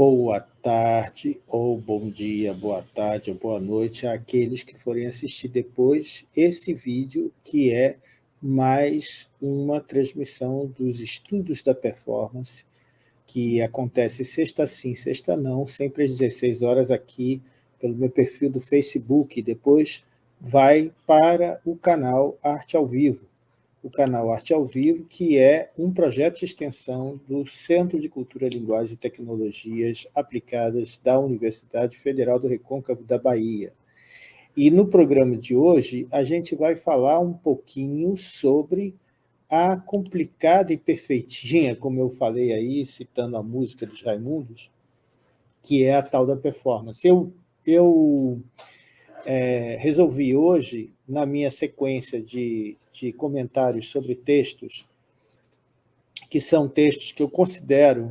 boa tarde, ou bom dia, boa tarde, ou boa noite àqueles que forem assistir depois esse vídeo, que é mais uma transmissão dos estudos da performance, que acontece sexta sim, sexta não, sempre às 16 horas aqui, pelo meu perfil do Facebook, depois vai para o canal Arte ao Vivo o canal Arte ao Vivo, que é um projeto de extensão do Centro de Cultura, Linguagem e Tecnologias Aplicadas da Universidade Federal do Recôncavo da Bahia. E no programa de hoje, a gente vai falar um pouquinho sobre a complicada e perfeitinha, como eu falei aí, citando a música dos Raimundos, que é a tal da performance. Eu, eu é, resolvi hoje, na minha sequência de, de comentários sobre textos, que são textos que eu considero,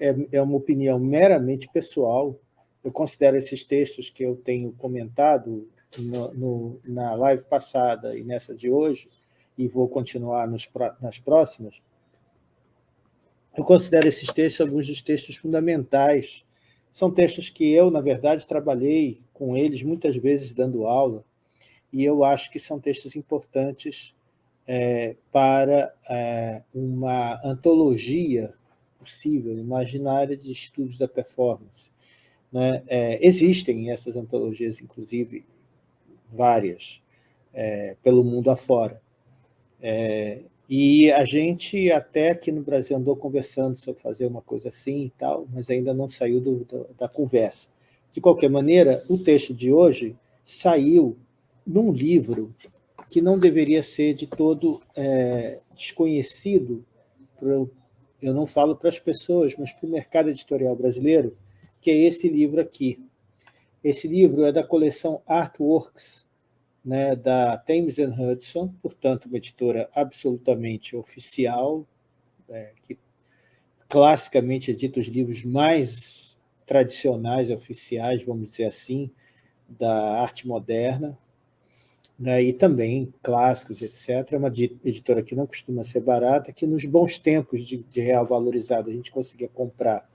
é, é uma opinião meramente pessoal, eu considero esses textos que eu tenho comentado no, no, na live passada e nessa de hoje, e vou continuar nos, nas próximas, eu considero esses textos alguns dos textos fundamentais. São textos que eu, na verdade, trabalhei com eles, muitas vezes dando aula, e eu acho que são textos importantes é, para é, uma antologia possível, imaginária de estudos da performance. Né? É, existem essas antologias, inclusive, várias, é, pelo mundo afora. É, e a gente até aqui no Brasil andou conversando sobre fazer uma coisa assim e tal, mas ainda não saiu do, do, da conversa. De qualquer maneira, o texto de hoje saiu num livro que não deveria ser de todo é, desconhecido, pro, eu não falo para as pessoas, mas para o mercado editorial brasileiro, que é esse livro aqui. Esse livro é da coleção Artworks, né, da Thames Hudson, portanto, uma editora absolutamente oficial, é, que classicamente edita os livros mais tradicionais, oficiais, vamos dizer assim, da arte moderna, né, e também clássicos, etc. É uma editora que não costuma ser barata, que nos bons tempos de, de real valorizado a gente conseguia comprar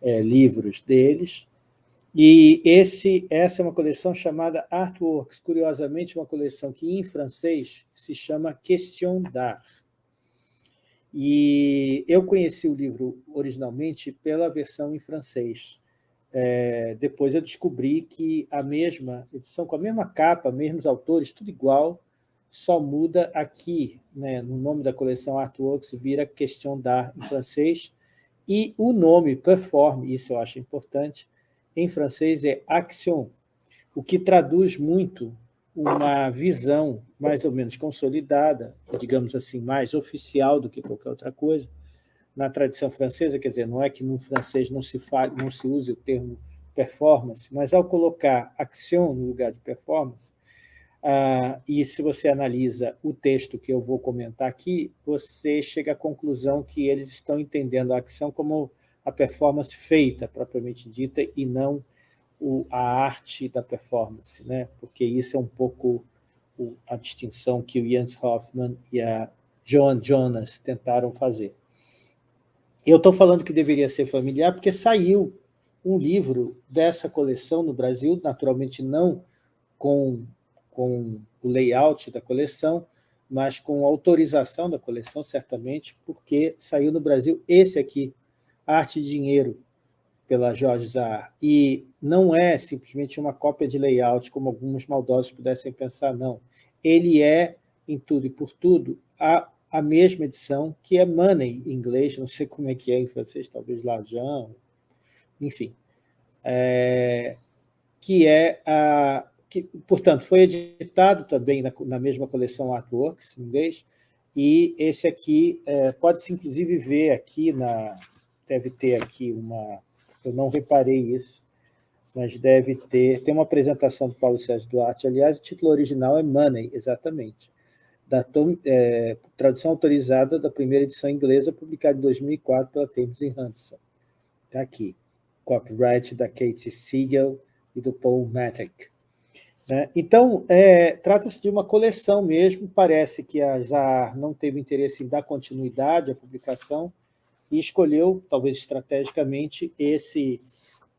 é, livros deles, e esse, essa é uma coleção chamada Artworks, curiosamente uma coleção que em francês se chama Question d'Art. E eu conheci o livro originalmente pela versão em francês. É, depois eu descobri que a mesma edição, com a mesma capa, mesmos autores, tudo igual, só muda aqui, né, no nome da coleção Artworks, vira Question d'Art em francês, e o nome Perform, isso eu acho importante, em francês é Action, o que traduz muito uma visão mais ou menos consolidada, digamos assim, mais oficial do que qualquer outra coisa, na tradição francesa, quer dizer, não é que no francês não se, fale, não se use o termo performance, mas ao colocar action no lugar de performance, ah, e se você analisa o texto que eu vou comentar aqui, você chega à conclusão que eles estão entendendo a ação como a performance feita, propriamente dita, e não o, a arte da performance, né? porque isso é um pouco o, a distinção que o Jens Hoffman e a Joan Jonas tentaram fazer. Eu estou falando que deveria ser familiar porque saiu um livro dessa coleção no Brasil, naturalmente não com, com o layout da coleção, mas com autorização da coleção, certamente, porque saiu no Brasil esse aqui, Arte e Dinheiro, pela Jorge Zahar. E não é simplesmente uma cópia de layout, como alguns maldosos pudessem pensar, não. Ele é, em tudo e por tudo, a, a mesma edição, que é Money em inglês, não sei como é que é em francês, talvez L'argent, enfim. É, que é a... Que, portanto, foi editado também na, na mesma coleção Artworks, em inglês, e esse aqui, é, pode-se inclusive ver aqui, na, deve ter aqui uma eu não reparei isso, mas deve ter... Tem uma apresentação do Paulo Sérgio Duarte, aliás, o título original é Money, exatamente, da é, tradução autorizada da primeira edição inglesa, publicada em 2004 pela Thames Hanson. Está aqui. Copyright da Kate Siegel e do Paul Matic. Né? Então, é, trata-se de uma coleção mesmo, parece que a ZAR não teve interesse em dar continuidade à publicação, e escolheu, talvez estrategicamente, esse,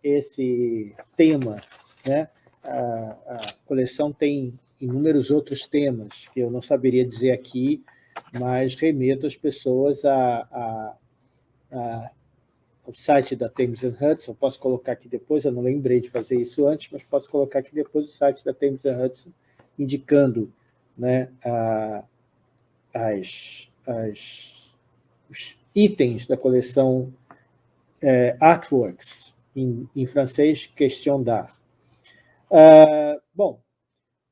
esse tema. Né? A, a coleção tem inúmeros outros temas que eu não saberia dizer aqui, mas remeto as pessoas a, a, a, ao site da Thames Hudson, posso colocar aqui depois, eu não lembrei de fazer isso antes, mas posso colocar aqui depois o site da Thames Hudson, indicando né, a, as, as, os itens da coleção é, Artworks, em, em francês, Question d'Art. Uh, bom,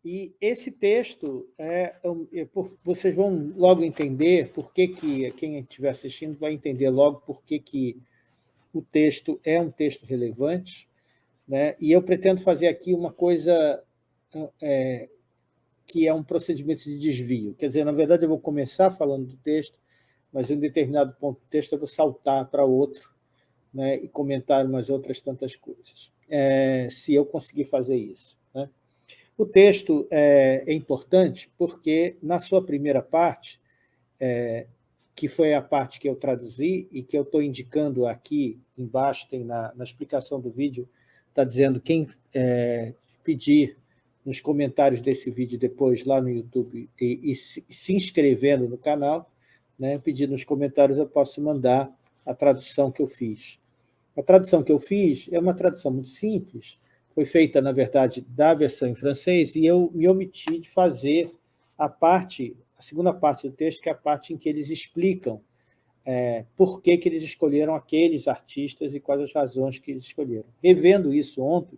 e esse texto, é, é, é vocês vão logo entender por que, que quem estiver assistindo vai entender logo por que, que o texto é um texto relevante, né? e eu pretendo fazer aqui uma coisa é, que é um procedimento de desvio. Quer dizer, na verdade, eu vou começar falando do texto, mas em determinado ponto do texto eu vou saltar para outro né? e comentar umas outras tantas coisas, é, se eu conseguir fazer isso. Né? O texto é, é importante porque, na sua primeira parte, é, que foi a parte que eu traduzi e que eu estou indicando aqui embaixo, tem na, na explicação do vídeo, está dizendo quem é, pedir nos comentários desse vídeo depois lá no YouTube e, e se, se, inscrevendo no canal, né, pedir nos comentários eu posso mandar a tradução que eu fiz. A tradução que eu fiz é uma tradução muito simples, foi feita, na verdade, da versão em francês, e eu me omiti de fazer a parte, a segunda parte do texto, que é a parte em que eles explicam é, por que, que eles escolheram aqueles artistas e quais as razões que eles escolheram. Revendo isso ontem,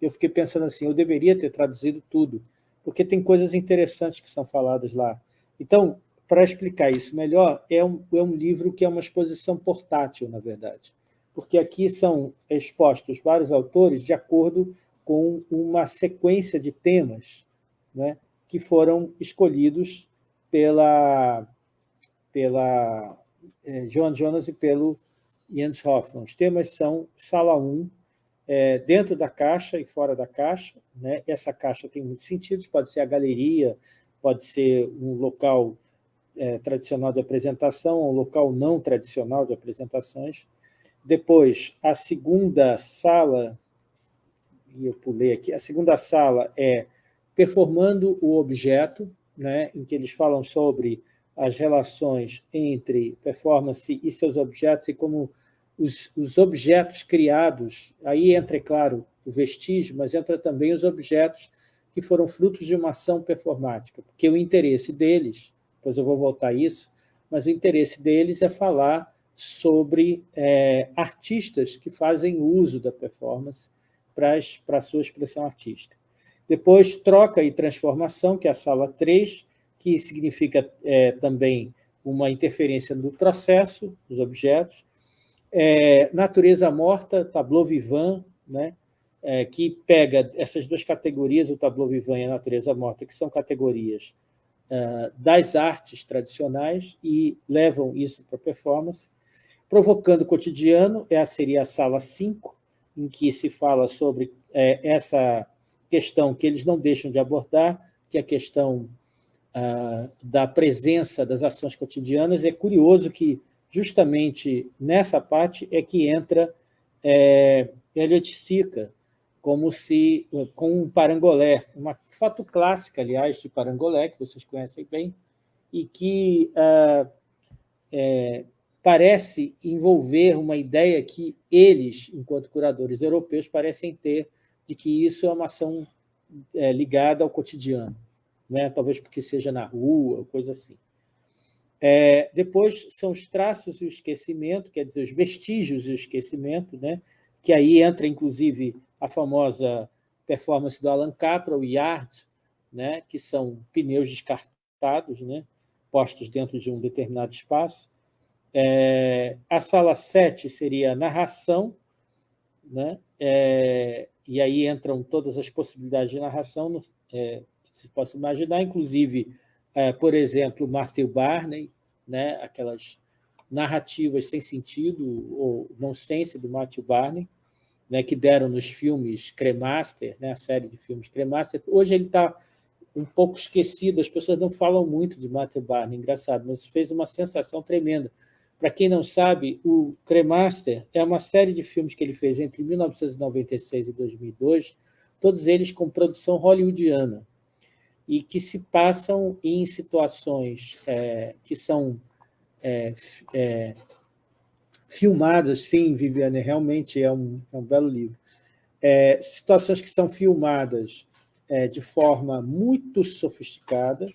eu fiquei pensando assim, eu deveria ter traduzido tudo, porque tem coisas interessantes que são faladas lá. Então, para explicar isso melhor, é um, é um livro que é uma exposição portátil, na verdade porque aqui são expostos vários autores de acordo com uma sequência de temas né, que foram escolhidos pela, pela Joan Jonas e pelo Jens Hoffman. Os temas são Sala 1, é, dentro da caixa e fora da caixa. Né? Essa caixa tem muitos sentidos, pode ser a galeria, pode ser um local é, tradicional de apresentação, um local não tradicional de apresentações. Depois, a segunda sala, e eu pulei aqui, a segunda sala é performando o objeto, né, em que eles falam sobre as relações entre performance e seus objetos e como os, os objetos criados, aí entra, é claro, o vestígio, mas entra também os objetos que foram frutos de uma ação performática, porque o interesse deles, depois eu vou voltar a isso, mas o interesse deles é falar sobre é, artistas que fazem uso da performance para a sua expressão artística. Depois, troca e transformação, que é a sala 3, que significa é, também uma interferência no processo dos objetos. É, natureza morta, tableau vivant, né, é, que pega essas duas categorias, o tableau vivant e a natureza morta, que são categorias das artes tradicionais e levam isso para a performance. Provocando o cotidiano é, seria a sala 5, em que se fala sobre é, essa questão que eles não deixam de abordar, que é a questão ah, da presença das ações cotidianas. É curioso que, justamente nessa parte, é que entra é, Elliot Sica, como se, com um parangolé, uma foto clássica, aliás, de parangolé, que vocês conhecem bem, e que ah, é, parece envolver uma ideia que eles, enquanto curadores europeus, parecem ter de que isso é uma ação é, ligada ao cotidiano, né? talvez porque seja na rua, coisa assim. É, depois são os traços e o esquecimento, quer dizer, os vestígios e o esquecimento, né? que aí entra, inclusive, a famosa performance do Alan Capra, o Yard, né? que são pneus descartados, né? postos dentro de um determinado espaço. É, a sala 7 seria narração, né? É, e aí entram todas as possibilidades de narração é, que se possa imaginar, inclusive, é, por exemplo, Matthew Barney, né? aquelas narrativas sem sentido ou nonsense do Matthew Barney, né? que deram nos filmes Cremaster, né? a série de filmes Cremaster. Hoje ele está um pouco esquecido, as pessoas não falam muito de Matthew Barney, engraçado, mas fez uma sensação tremenda, Para quem não sabe, o Cremaster é uma série de filmes que ele fez entre 1996 e 2002, todos eles com produção hollywoodiana, e que se passam em situações é, que são é, é, filmadas, sim, Viviane, realmente é um, é um belo livro, é, situações que são filmadas é, de forma muito sofisticada,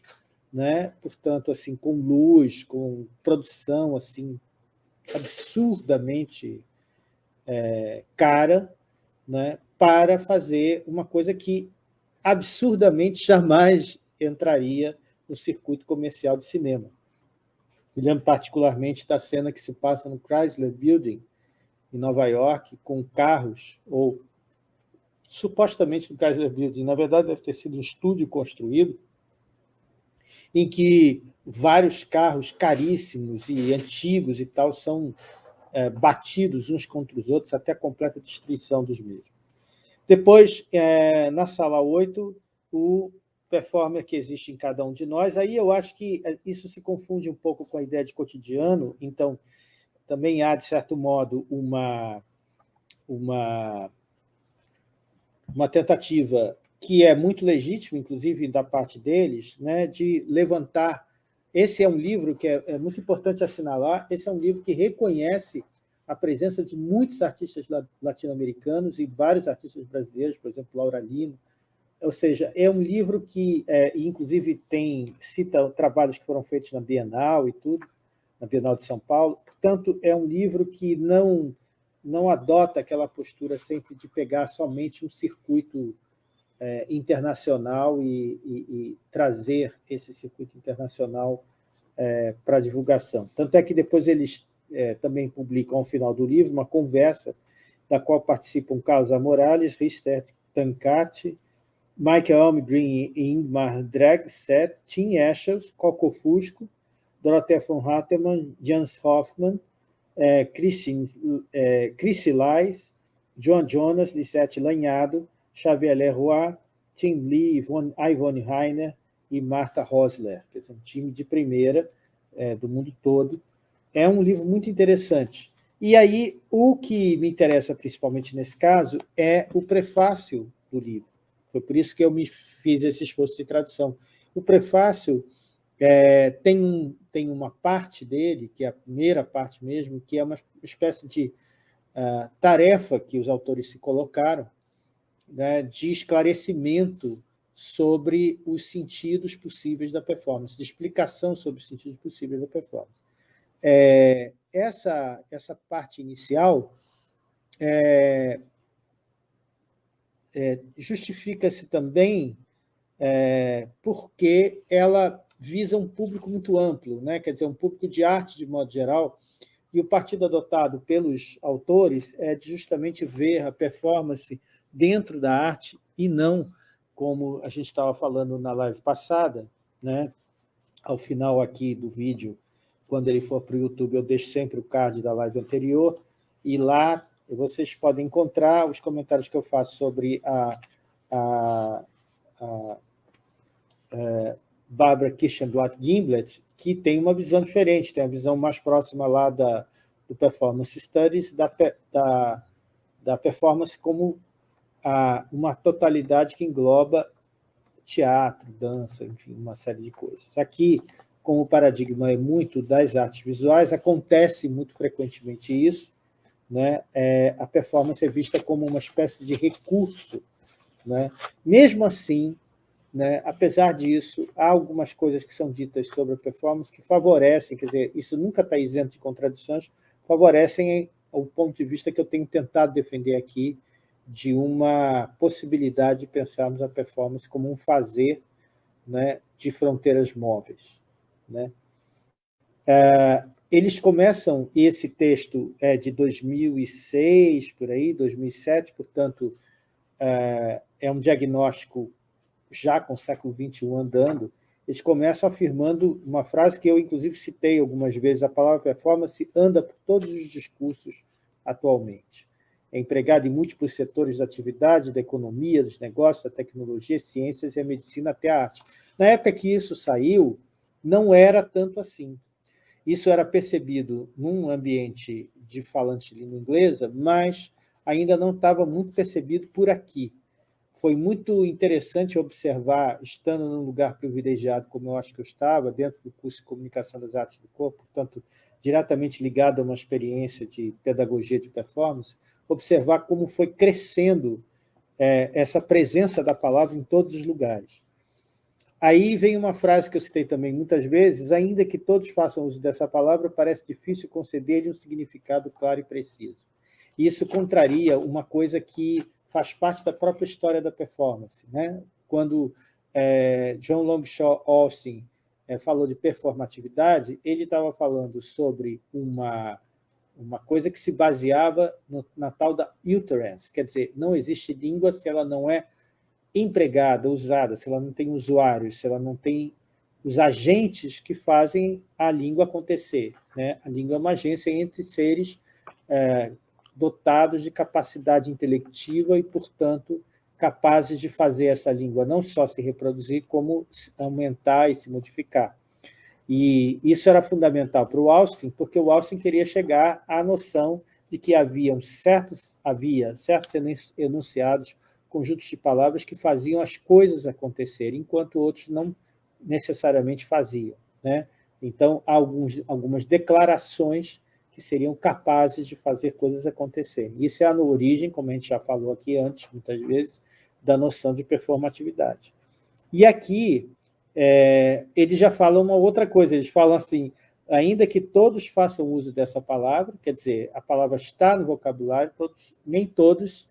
né? portanto, assim, com luz, com produção assim absurdamente é, cara, né? para fazer uma coisa que absurdamente jamais entraria no circuito comercial de cinema. Me lembro particularmente da cena que se passa no Chrysler Building, em Nova York, com carros, ou supostamente no Chrysler Building, na verdade deve ter sido um estúdio construído, em que vários carros caríssimos e antigos e tal são é, batidos uns contra os outros até a completa destruição dos mesmos. Depois, é, na sala 8, o performer que existe em cada um de nós. Aí eu acho que é, isso se confunde um pouco com a ideia de cotidiano, então também há, de certo modo, uma, uma, uma tentativa que é muito legítimo, inclusive da parte deles, né, de levantar. Esse é um livro que é, é muito importante assinalar. Esse é um livro que reconhece a presença de muitos artistas latino-americanos e vários artistas brasileiros, por exemplo, Laura Lino. Ou seja, é um livro que, é, inclusive, tem cita trabalhos que foram feitos na Bienal e tudo, na Bienal de São Paulo. Portanto, é um livro que não não adota aquela postura sempre de pegar somente um circuito é, internacional e, e, e, trazer esse circuito internacional é, para divulgação. Tanto é que depois eles é, também publicam ao final do livro uma conversa da qual participam Carlos Morales, Rister Tancati, Michael Almgren e Ingmar Dragset, Tim Eschels, Coco Fusco, Dorothea von Hattemann, Jans Hoffmann, é, Christine, é, Lais, John Jonas, Lisette Lanhado, Xavier Leroy, Tim Lee, Ivone, Ivone e Martha Rosler, que é um time de primeira é, do mundo todo. É um livro muito interessante. E aí, o que me interessa principalmente nesse caso é o prefácio do livro. Foi por isso que eu me fiz esse esforço de tradução. O prefácio é, tem, tem uma parte dele, que é a primeira parte mesmo, que é uma espécie de uh, tarefa que os autores se colocaram, né, de esclarecimento sobre os sentidos possíveis da performance, de explicação sobre os sentidos possíveis da performance. É, essa, essa parte inicial é, é, justifica-se também é, porque ela visa um público muito amplo, né? quer dizer, um público de arte de modo geral, e o partido adotado pelos autores é de justamente ver a performance dentro da arte e não como a gente estava falando na live passada, né? ao final aqui do vídeo, quando ele for para o YouTube, eu deixo sempre o card da live anterior, e lá vocês podem encontrar os comentários que eu faço sobre a, a, a, a é, Barbara Kirchenblatt Gimblet, que tem uma visão diferente, tem a visão mais próxima lá da, do Performance Studies, da, da, da performance como a, uma totalidade que engloba teatro, dança, enfim, uma série de coisas. Aqui, como o paradigma é muito das artes visuais, acontece muito frequentemente isso, né? É, a performance é vista como uma espécie de recurso. Né? Mesmo assim, né, apesar disso, há algumas coisas que são ditas sobre a performance que favorecem, quer dizer, isso nunca está isento de contradições, favorecem o ponto de vista que eu tenho tentado defender aqui, de uma possibilidade de pensarmos a performance como um fazer né, de fronteiras móveis. Né? É, eles começam, esse texto é de 2006, por aí, 2007, portanto, é, é um diagnóstico já com o século XXI andando, eles começam afirmando uma frase que eu, inclusive, citei algumas vezes, a palavra performance anda por todos os discursos atualmente é empregado em múltiplos setores da atividade, da economia, dos negócios, da tecnologia, ciências e a medicina até a arte. Na época que isso saiu, não era tanto assim. Isso era percebido num ambiente de falante de língua inglesa, mas ainda não estava muito percebido por aqui. Foi muito interessante observar, estando num lugar privilegiado como eu acho que eu estava, dentro do curso de Comunicação das Artes do Corpo, portanto, diretamente ligado a uma experiência de pedagogia de performance, observar como foi crescendo é, essa presença da palavra em todos os lugares. Aí vem uma frase que eu citei também muitas vezes, ainda que todos façam uso dessa palavra, parece difícil conceder-lhe um significado claro e preciso. Isso contraria uma coisa que faz parte da própria história da performance. Né? Quando é, John Longshaw Austin é, falou de performatividade, ele estava falando sobre uma, uma coisa que se baseava no, na tal da utterance, quer dizer, não existe língua se ela não é empregada, usada, se ela não tem usuários, se ela não tem os agentes que fazem a língua acontecer. Né? A língua é uma agência entre seres é, dotados de capacidade intelectiva e, portanto, capazes de fazer essa língua não só se reproduzir, como aumentar e se modificar. E isso era fundamental para o Austin, porque o Austin queria chegar à noção de que haviam certos, havia certos enunciados, conjuntos de palavras que faziam as coisas acontecerem, enquanto outros não necessariamente faziam. Né? Então, há alguns, algumas declarações que seriam capazes de fazer coisas acontecerem. Isso é a origem, como a gente já falou aqui antes, muitas vezes, da noção de performatividade. E aqui, é, eles já falam uma outra coisa, eles falam assim, ainda que todos façam uso dessa palavra, quer dizer, a palavra está no vocabulário, todos, nem todos,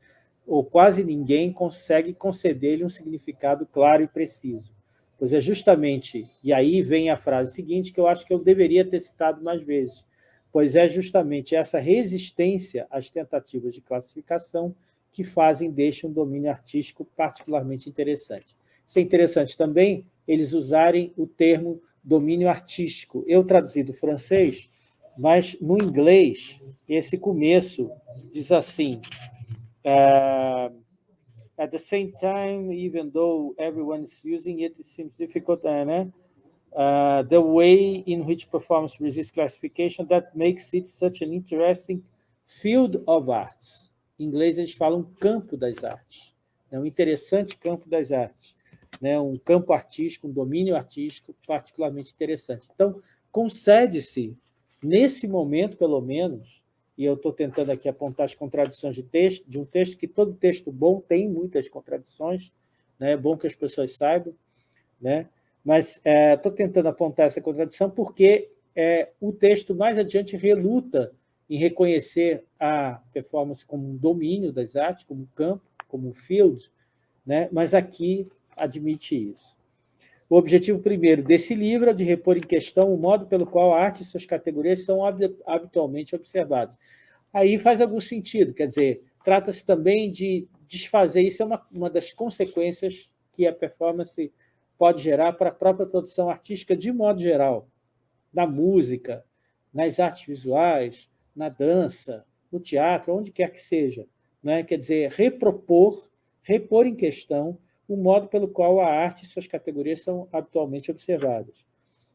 ou quase ninguém, consegue conceder-lhe um significado claro e preciso. Pois é justamente, e aí vem a frase seguinte, que eu acho que eu deveria ter citado mais vezes, pois é justamente essa resistência às tentativas de classificação que fazem deste um domínio artístico particularmente interessante. Isso é interessante também eles usarem o termo domínio artístico. Eu traduzi do francês, mas no inglês, esse começo diz assim, at the same time, even though everyone is using it, it seems difficult, uh, né? Uh, the way in which performance resists classification that makes it such an interesting field of arts. Em inglês, eles falam campo das artes. É um interessante campo das artes. Né? Um campo artístico, um domínio artístico particularmente interessante. Então, concede-se, nesse momento, pelo menos, e eu estou tentando aqui apontar as contradições de texto, de um texto que todo texto bom tem muitas contradições, né? é bom que as pessoas saibam, né? mas estou é, tentando apontar essa contradição porque é, o texto mais adiante reluta em reconhecer a performance como um domínio das artes, como um campo, como um field, né? mas aqui admite isso. O objetivo primeiro desse livro é de repor em questão o modo pelo qual a arte e suas categorias são habitualmente observadas. Aí faz algum sentido, quer dizer, trata-se também de desfazer, isso é uma, uma das consequências que a performance pode gerar para a própria produção artística de modo geral, na música, nas artes visuais, na dança, no teatro, onde quer que seja. Né? Quer dizer, repropor, repor em questão o modo pelo qual a arte e suas categorias são habitualmente observadas.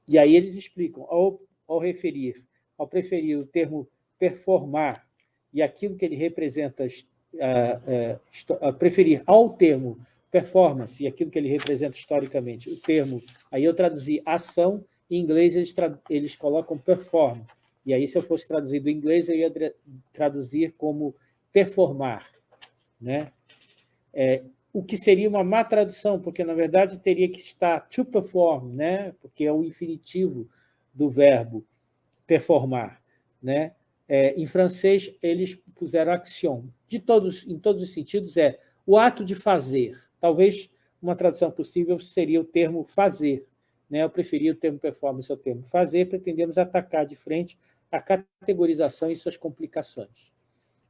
E aí eles explicam, ao, ao referir, ao preferir o termo performar e aquilo que ele representa, uh, uh, preferir ao termo performance e aquilo que ele representa historicamente, o termo, aí eu traduzi ação, em inglês eles, eles colocam perform, e aí, se eu fosse traduzir do inglês, eu ia traduzir como performar. Né? É, o que seria uma má tradução, porque, na verdade, teria que estar to perform, né? porque é o infinitivo do verbo performar. Né? É, em francês, eles puseram action. De todos, em todos os sentidos, é o ato de fazer. Talvez uma tradução possível seria o termo fazer. Né? Eu preferia o termo performance ao termo fazer, pretendemos atacar de frente a categorização e suas complicações.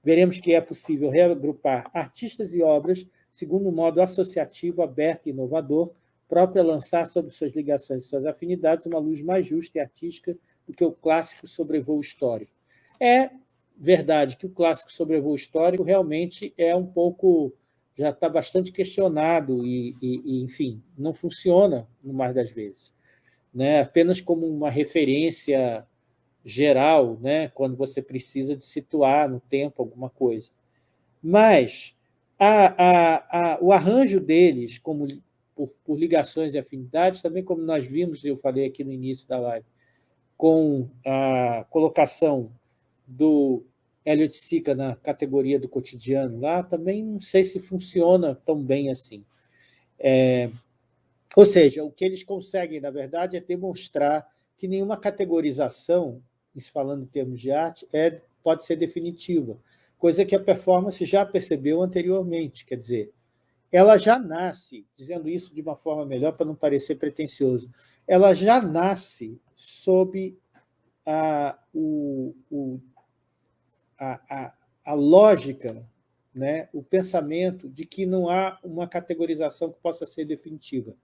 Veremos que é possível reagrupar artistas e obras segundo um modo associativo, aberto e inovador, próprio a lançar sobre suas ligações e suas afinidades uma luz mais justa e artística do que o clássico sobrevoo histórico. É verdade que o clássico sobrevoo histórico realmente é um pouco, já está bastante questionado e, e, e, enfim, não funciona no mais das vezes. Né? Apenas como uma referência geral, né, quando você precisa de situar no tempo alguma coisa. Mas a, a, o arranjo deles, como por, por, ligações e afinidades, também como nós vimos, eu falei aqui no início da live, com a colocação do Elliot Sica na categoria do cotidiano lá, também não sei se funciona tão bem assim. É, ou seja, o que eles conseguem, na verdade, é demonstrar que nenhuma categorização, isso falando em termos de arte, é, pode ser definitiva, coisa que a performance já percebeu anteriormente, quer dizer, ela já nasce, dizendo isso de uma forma melhor para não parecer pretencioso, ela já nasce sob a, o, o, a, a, a lógica, né, o pensamento de que não há uma categorização que possa ser definitiva.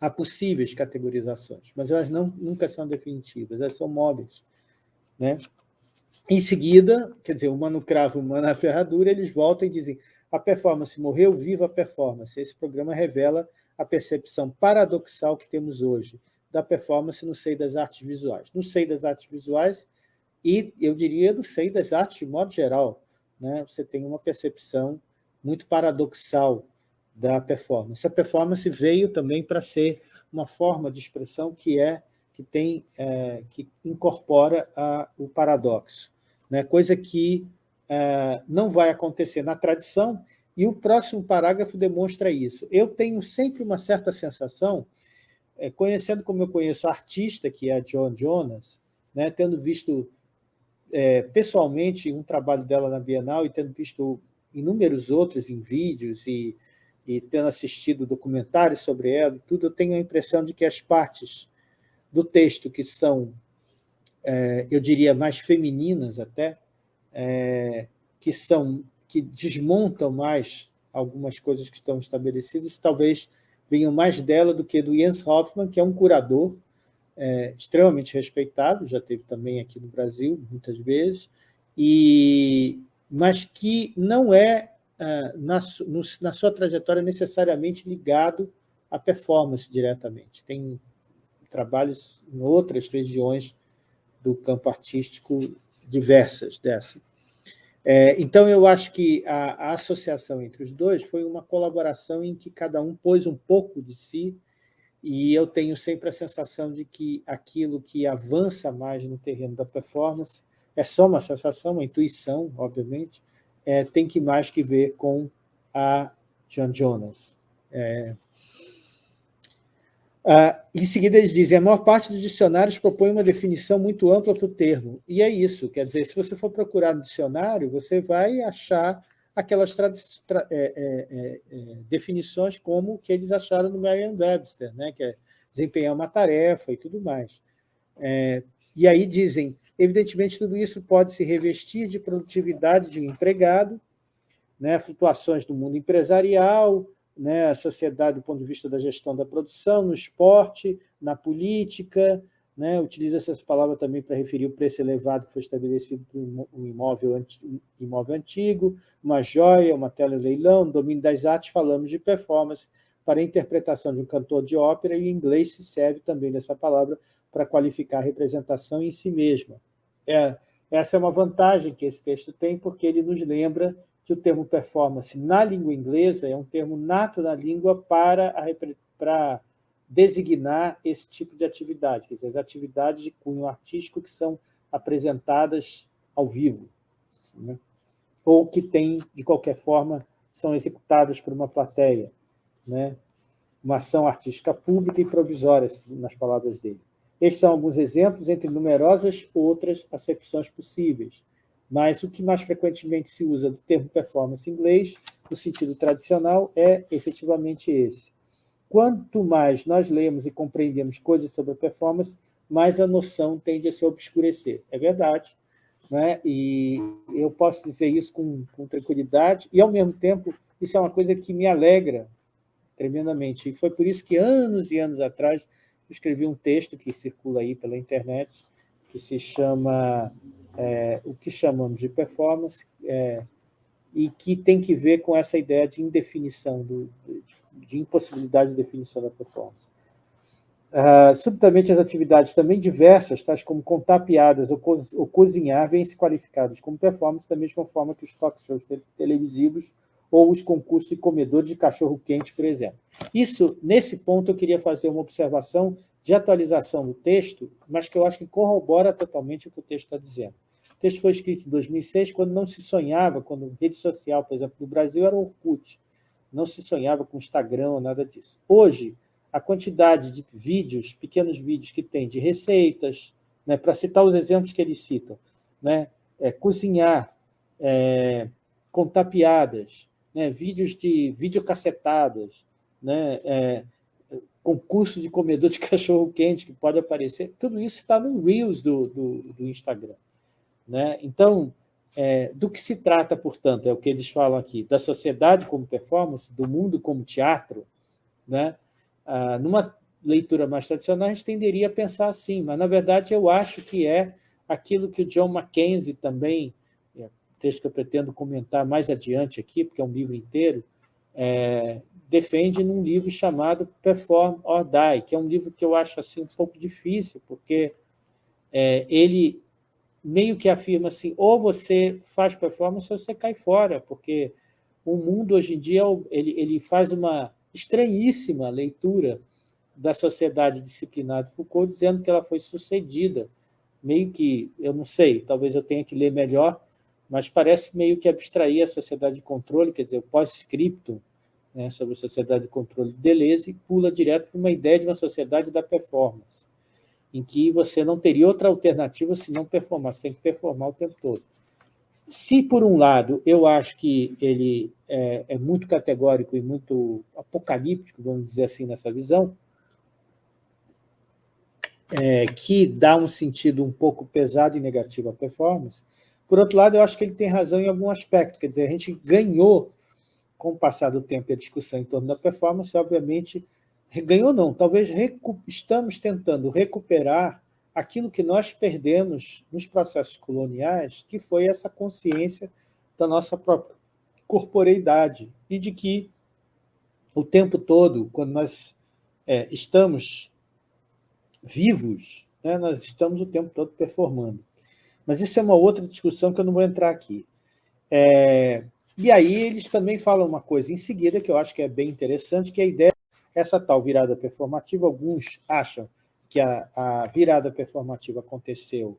Há possíveis categorizações, mas elas não, nunca são definitivas, elas são móveis. Né? Em seguida, quer dizer, uma no cravo, uma na ferradura, eles voltam e dizem a performance morreu, viva a performance. Esse programa revela a percepção paradoxal que temos hoje da performance no seio das artes visuais. No seio das artes visuais, e eu diria no seio das artes de modo geral, né? você tem uma percepção muito paradoxal da performance. A performance veio também para ser uma forma de expressão que é que tem é, que incorpora a, o paradoxo, né? coisa que é, não vai acontecer na tradição, e o próximo parágrafo demonstra isso. Eu tenho sempre uma certa sensação, é, conhecendo como eu conheço a artista, que é a John Jonas, né, tendo visto é, pessoalmente um trabalho dela na Bienal e tendo visto inúmeros outros em vídeos e, e tendo assistido documentários sobre ela, tudo, eu tenho a impressão de que as partes do texto que são, é, eu diria, mais femininas até, é, que são que desmontam mais algumas coisas que estão estabelecidas, talvez venham mais dela do que do Jens Hoffmann, que é um curador é, extremamente respeitado, já teve também aqui no Brasil, muitas vezes, e, mas que não é, é na, na sua trajetória, necessariamente ligado à performance diretamente. Tem trabalhos em outras regiões do campo artístico diversas dessa. É, então, eu acho que a, a associação entre os dois foi uma colaboração em que cada um pôs um pouco de si e eu tenho sempre a sensação de que aquilo que avança mais no terreno da performance é só uma sensação, uma intuição, obviamente, é, tem que mais que ver com a John Jonas. É, ah, em seguida, eles dizem a maior parte dos dicionários propõe uma definição muito ampla para o termo. E é isso, quer dizer, se você for procurar no dicionário, você vai achar aquelas é, é, é, é, definições como que eles acharam no Merriam-Webster, né? que é desempenhar uma tarefa e tudo mais. É, e aí dizem, evidentemente, tudo isso pode se revestir de produtividade de um empregado, né? flutuações do mundo empresarial, né? a sociedade do ponto de vista da gestão da produção, no esporte, na política, né? utiliza-se essa palavra também para referir o preço elevado que foi estabelecido por um imóvel, imóvel antigo, uma joia, uma tela leilão, domínio das artes, falamos de performance, para a interpretação de um cantor de ópera, e o inglês se serve também dessa palavra para qualificar a representação em si mesma. É, essa é uma vantagem que esse texto tem, porque ele nos lembra o termo performance na língua inglesa é um termo nato na língua para, a, para designar esse tipo de atividade, quer dizer, as atividades de cunho artístico que são apresentadas ao vivo, né? ou que têm, de qualquer forma, são executadas por uma plateia, né? uma ação artística pública e provisória, nas palavras dele. Estes são alguns exemplos entre numerosas outras acepções possíveis, mas o que mais frequentemente se usa do termo performance em inglês, no sentido tradicional, é efetivamente esse. Quanto mais nós lemos e compreendemos coisas sobre a performance, mais a noção tende a se obscurecer. É verdade, né? e eu posso dizer isso com, com tranquilidade, e, ao mesmo tempo, isso é uma coisa que me alegra tremendamente. E foi por isso que, anos e anos atrás, escrevi um texto que circula aí pela internet, que se chama é, o que chamamos de performance, é, e que tem que ver com essa ideia de indefinição, do, de, de impossibilidade de definição da performance. Uh, subitamente, as atividades também diversas, tais como contar piadas ou, co ou cozinhar, vêm-se qualificadas como performance da mesma forma que os talk shows televisivos ou os concursos de comedores de cachorro-quente, por exemplo. Isso, nesse ponto, eu queria fazer uma observação de atualização do texto, mas que eu acho que corrobora totalmente o que o texto está dizendo. Texto foi escrito em 2006, quando não se sonhava, quando rede social, por exemplo, no Brasil era o Orkut, não se sonhava com Instagram nada disso. Hoje, a quantidade de vídeos, pequenos vídeos que tem de receitas, né, para citar os exemplos que eles citam, né, é, cozinhar, é, contar piadas, né, vídeos de videocacetadas, né, é, concurso de comedor de cachorro-quente que pode aparecer, tudo isso está no Reels do, do, do Instagram. Né? Então, é, do que se trata, portanto, é o que eles falam aqui, da sociedade como performance, do mundo como teatro, né? Ah, numa leitura mais tradicional, a gente tenderia a pensar assim, mas, na verdade, eu acho que é aquilo que o John Mackenzie também, é, texto que eu pretendo comentar mais adiante aqui, porque é um livro inteiro, é, defende num livro chamado Perform or Die, que é um livro que eu acho assim, um pouco difícil, porque é, ele meio que afirma assim, ou você faz performance ou você cai fora, porque o mundo hoje em dia ele, ele faz uma estranhíssima leitura da sociedade disciplinada de Foucault, dizendo que ela foi sucedida, meio que, eu não sei, talvez eu tenha que ler melhor, mas parece meio que abstrair a sociedade de controle, quer dizer, o pós-scriptum, né, sobre a sociedade de controle de Deleuze e pula direto para uma ideia de uma sociedade da performance, em que você não teria outra alternativa se não performar, você tem que performar o tempo todo. Se, por um lado, eu acho que ele é, é muito categórico e muito apocalíptico, vamos dizer assim, nessa visão, é, que dá um sentido um pouco pesado e negativo à performance, por outro lado, eu acho que ele tem razão em algum aspecto, quer dizer, a gente ganhou com o passar do tempo e a discussão em torno da performance, obviamente, ganhou não, talvez estamos tentando recuperar aquilo que nós perdemos nos processos coloniais, que foi essa consciência da nossa própria corporeidade e de que o tempo todo, quando nós é, estamos vivos, né, nós estamos o tempo todo performando. Mas isso é uma outra discussão que eu não vou entrar aqui. É, e aí eles também falam uma coisa em seguida que eu acho que é bem interessante, que é a ideia essa tal virada performativa, alguns acham que a, a, virada performativa aconteceu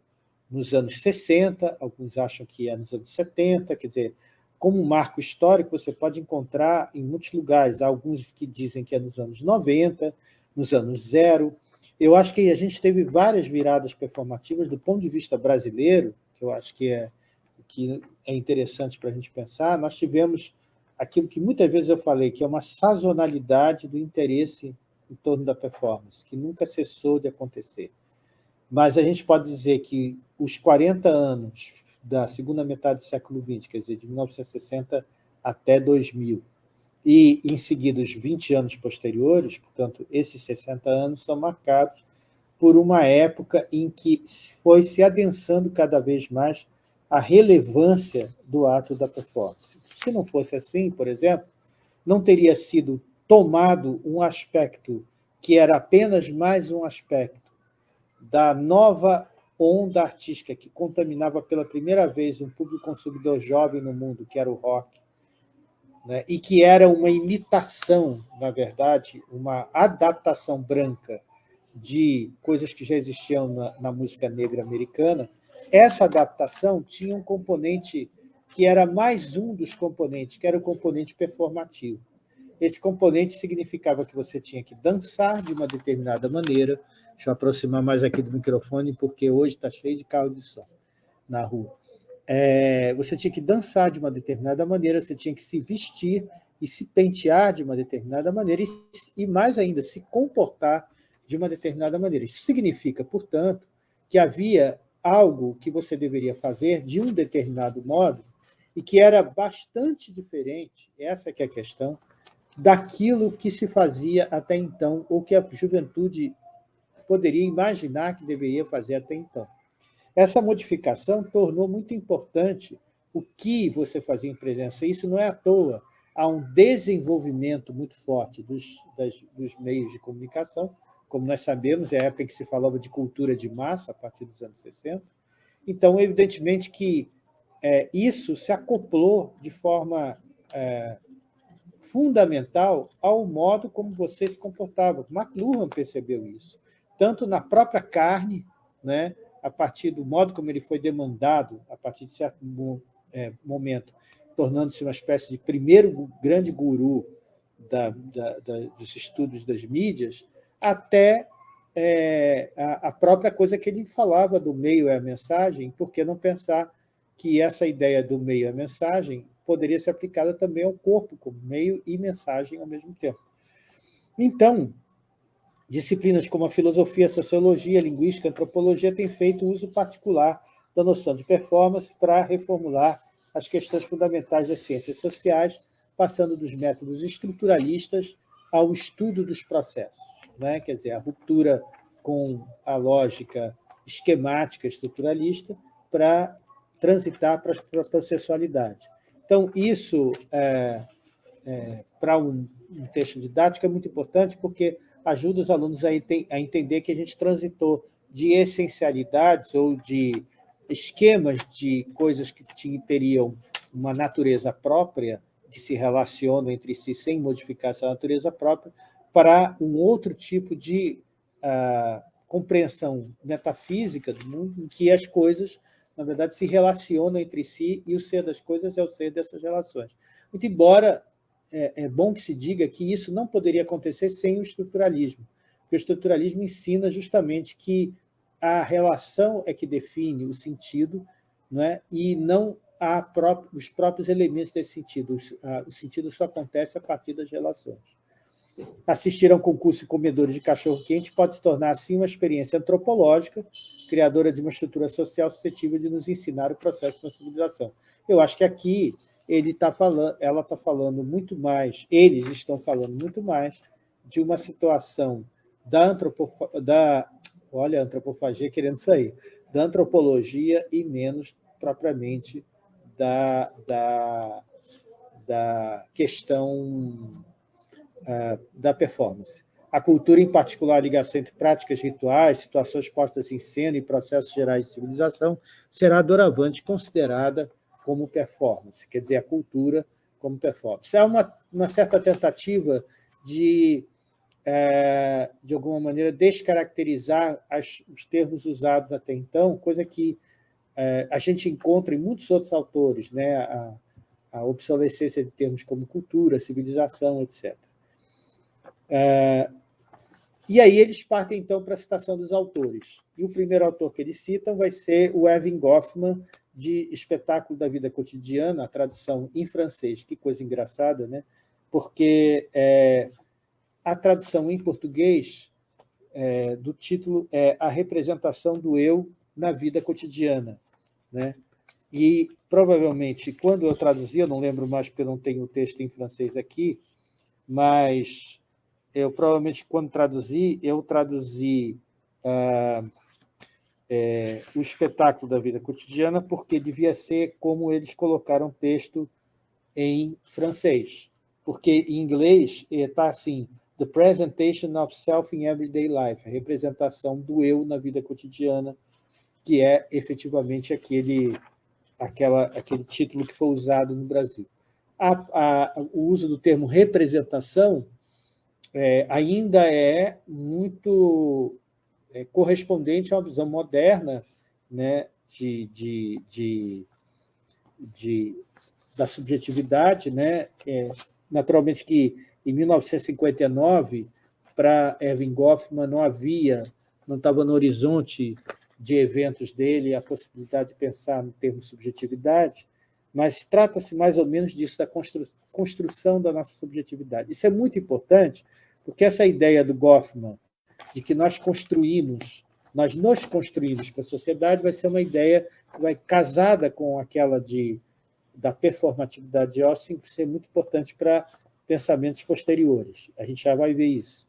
nos anos 60, alguns acham que é nos anos 70, quer dizer, como um marco histórico, você pode encontrar em muitos lugares, alguns que dizem que é nos anos 90, nos anos zero. Eu acho que a gente teve várias viradas performativas do ponto de vista brasileiro, que eu acho que é que é interessante para a gente pensar, nós tivemos aquilo que muitas vezes eu falei, que é uma sazonalidade do interesse em torno da performance, que nunca cessou de acontecer. Mas a gente pode dizer que os 40 anos da segunda metade do século XX, quer dizer, de 1960 até 2000, e, em seguida, os 20 anos posteriores, portanto, esses 60 anos são marcados por uma época em que foi se adensando cada vez mais a relevância do ato da performance. Se não fosse assim, por exemplo, não teria sido tomado um aspecto que era apenas mais um aspecto da nova onda artística que contaminava pela primeira vez um público consumidor jovem no mundo, que era o rock, né? e que era uma imitação, na verdade, uma adaptação branca de coisas que já existiam na, na música negra americana, essa adaptação tinha um componente que era mais um dos componentes, que era o componente performativo. Esse componente significava que você tinha que dançar de uma determinada maneira. Deixa eu aproximar mais aqui do microfone, porque hoje está cheio de carro de som na rua. É, você tinha que dançar de uma determinada maneira, você tinha que se vestir e se pentear de uma determinada maneira e, e mais ainda, se comportar de uma determinada maneira. Isso significa, portanto, que havia algo que você deveria fazer de um determinado modo e que era bastante diferente, essa que é a questão, daquilo que se fazia até então, ou que a juventude poderia imaginar que deveria fazer até então. Essa modificação tornou muito importante o que você fazia em presença. Isso não é à toa. Há um desenvolvimento muito forte dos, das, dos meios de comunicação, como nós sabemos, é a época em que se falava de cultura de massa, a partir dos anos 60. Então, evidentemente que é, isso se acoplou de forma é, fundamental ao modo como você se comportava. McLuhan percebeu isso, tanto na própria carne, né, a partir do modo como ele foi demandado, a partir de certo é, momento, tornando-se uma espécie de primeiro grande guru da, da, da, dos estudos das mídias, até é, a, a, própria coisa que ele falava do meio é a mensagem, por que não pensar que essa ideia do meio é a mensagem poderia ser aplicada também ao corpo, como meio e mensagem ao mesmo tempo. Então, disciplinas como a filosofia, a sociologia, a linguística, a antropologia têm feito uso particular da noção de performance para reformular as questões fundamentais das ciências sociais, passando dos métodos estruturalistas ao estudo dos processos. Né? Quer dizer, a ruptura com a lógica esquemática estruturalista para transitar para a processualidade. Então, isso, é, é, para um, um, texto didático, é muito importante, porque ajuda os alunos a, a entender que a gente transitou de essencialidades ou de esquemas de coisas que teriam uma natureza própria, que se relacionam entre si sem modificar essa natureza própria, para um outro tipo de uh, compreensão metafísica do mundo, em que as coisas na verdade, se relacionam entre si e o ser das coisas é o ser dessas relações. Muito embora é, é bom que se diga que isso não poderia acontecer sem o estruturalismo, porque o estruturalismo ensina justamente que a relação é que define o sentido não é? e não há os próprios elementos desse sentido. O sentido só acontece a partir das relações. Assistir a um concurso de comedores de cachorro-quente pode se tornar, assim, uma experiência antropológica, criadora de uma estrutura social suscetível de nos ensinar o processo uma civilização. Eu acho que aqui ele tá falando, ela está falando muito mais, eles estão falando muito mais de uma situação da, antropo, da olha, antropofagia querendo sair, da antropologia e menos propriamente da, da, da questão da performance. A cultura, em particular, a ligação entre práticas rituais, situações postas em cena e processos gerais de civilização, será doravante considerada como performance, quer dizer, a cultura como performance. É uma, uma certa tentativa de, é, de alguma maneira, descaracterizar as, os termos usados até então, coisa que é, a gente encontra em muitos outros autores, né? a, a obsolescência de termos como cultura, civilização, etc. É, e aí eles partem, então, para a citação dos autores. E o primeiro autor que eles citam vai ser o Evan Goffman, de Espetáculo da Vida Cotidiana, a tradução em francês. Que coisa engraçada, né? Porque é, a tradução em português é, do título é A Representação do Eu na Vida Cotidiana. Né? E, provavelmente, quando eu traduzi, eu não lembro mais porque não tenho o texto em francês aqui, mas eu provavelmente, quando traduzi, eu traduzi é, o espetáculo da vida cotidiana, porque devia ser como eles colocaram o texto em francês. Porque em inglês está assim, The Presentation of Self in Everyday Life, a representação do eu na vida cotidiana, que é efetivamente aquele, aquela, aquele título que foi usado no Brasil. A, a, o uso do termo representação é, ainda é muito é, correspondente a uma visão moderna né, de, de, de, de da subjetividade. Né? É, naturalmente que, em 1959, para Erwin Goffman não havia, não estava no horizonte de eventos dele a possibilidade de pensar no termo subjetividade, mas trata-se mais ou menos disso, da constru construção da nossa subjetividade. Isso é muito importante, porque essa ideia do Goffman de que nós construímos, nós nos construímos para a sociedade, vai ser uma ideia que vai casada com aquela de, da performatividade de Austin, que ser muito importante para pensamentos posteriores. A gente já vai ver isso.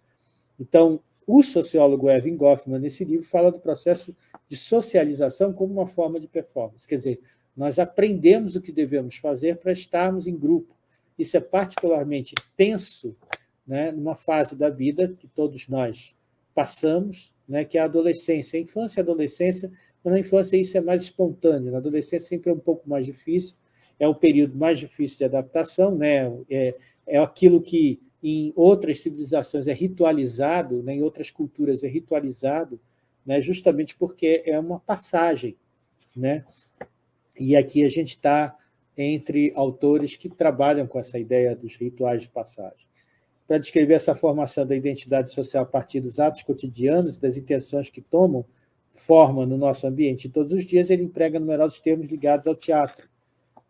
Então, o sociólogo Evan Goffman, nesse livro, fala do processo de socialização como uma forma de performance. Quer dizer, nós aprendemos o que devemos fazer para estarmos em grupo. Isso é particularmente tenso né, numa fase da vida que todos nós passamos, né, que é a adolescência. A infância e a adolescência, na infância isso é mais espontâneo, na adolescência sempre é um pouco mais difícil, é o período mais difícil de adaptação, né? é, é aquilo que em outras civilizações é ritualizado, né? em outras culturas é ritualizado, né? justamente porque é uma passagem. Né? E aqui a gente está entre autores que trabalham com essa ideia dos rituais de passagem. Para descrever essa formação da identidade social a partir dos atos cotidianos, das intenções que tomam forma no nosso ambiente todos os dias, ele emprega numerosos termos ligados ao teatro,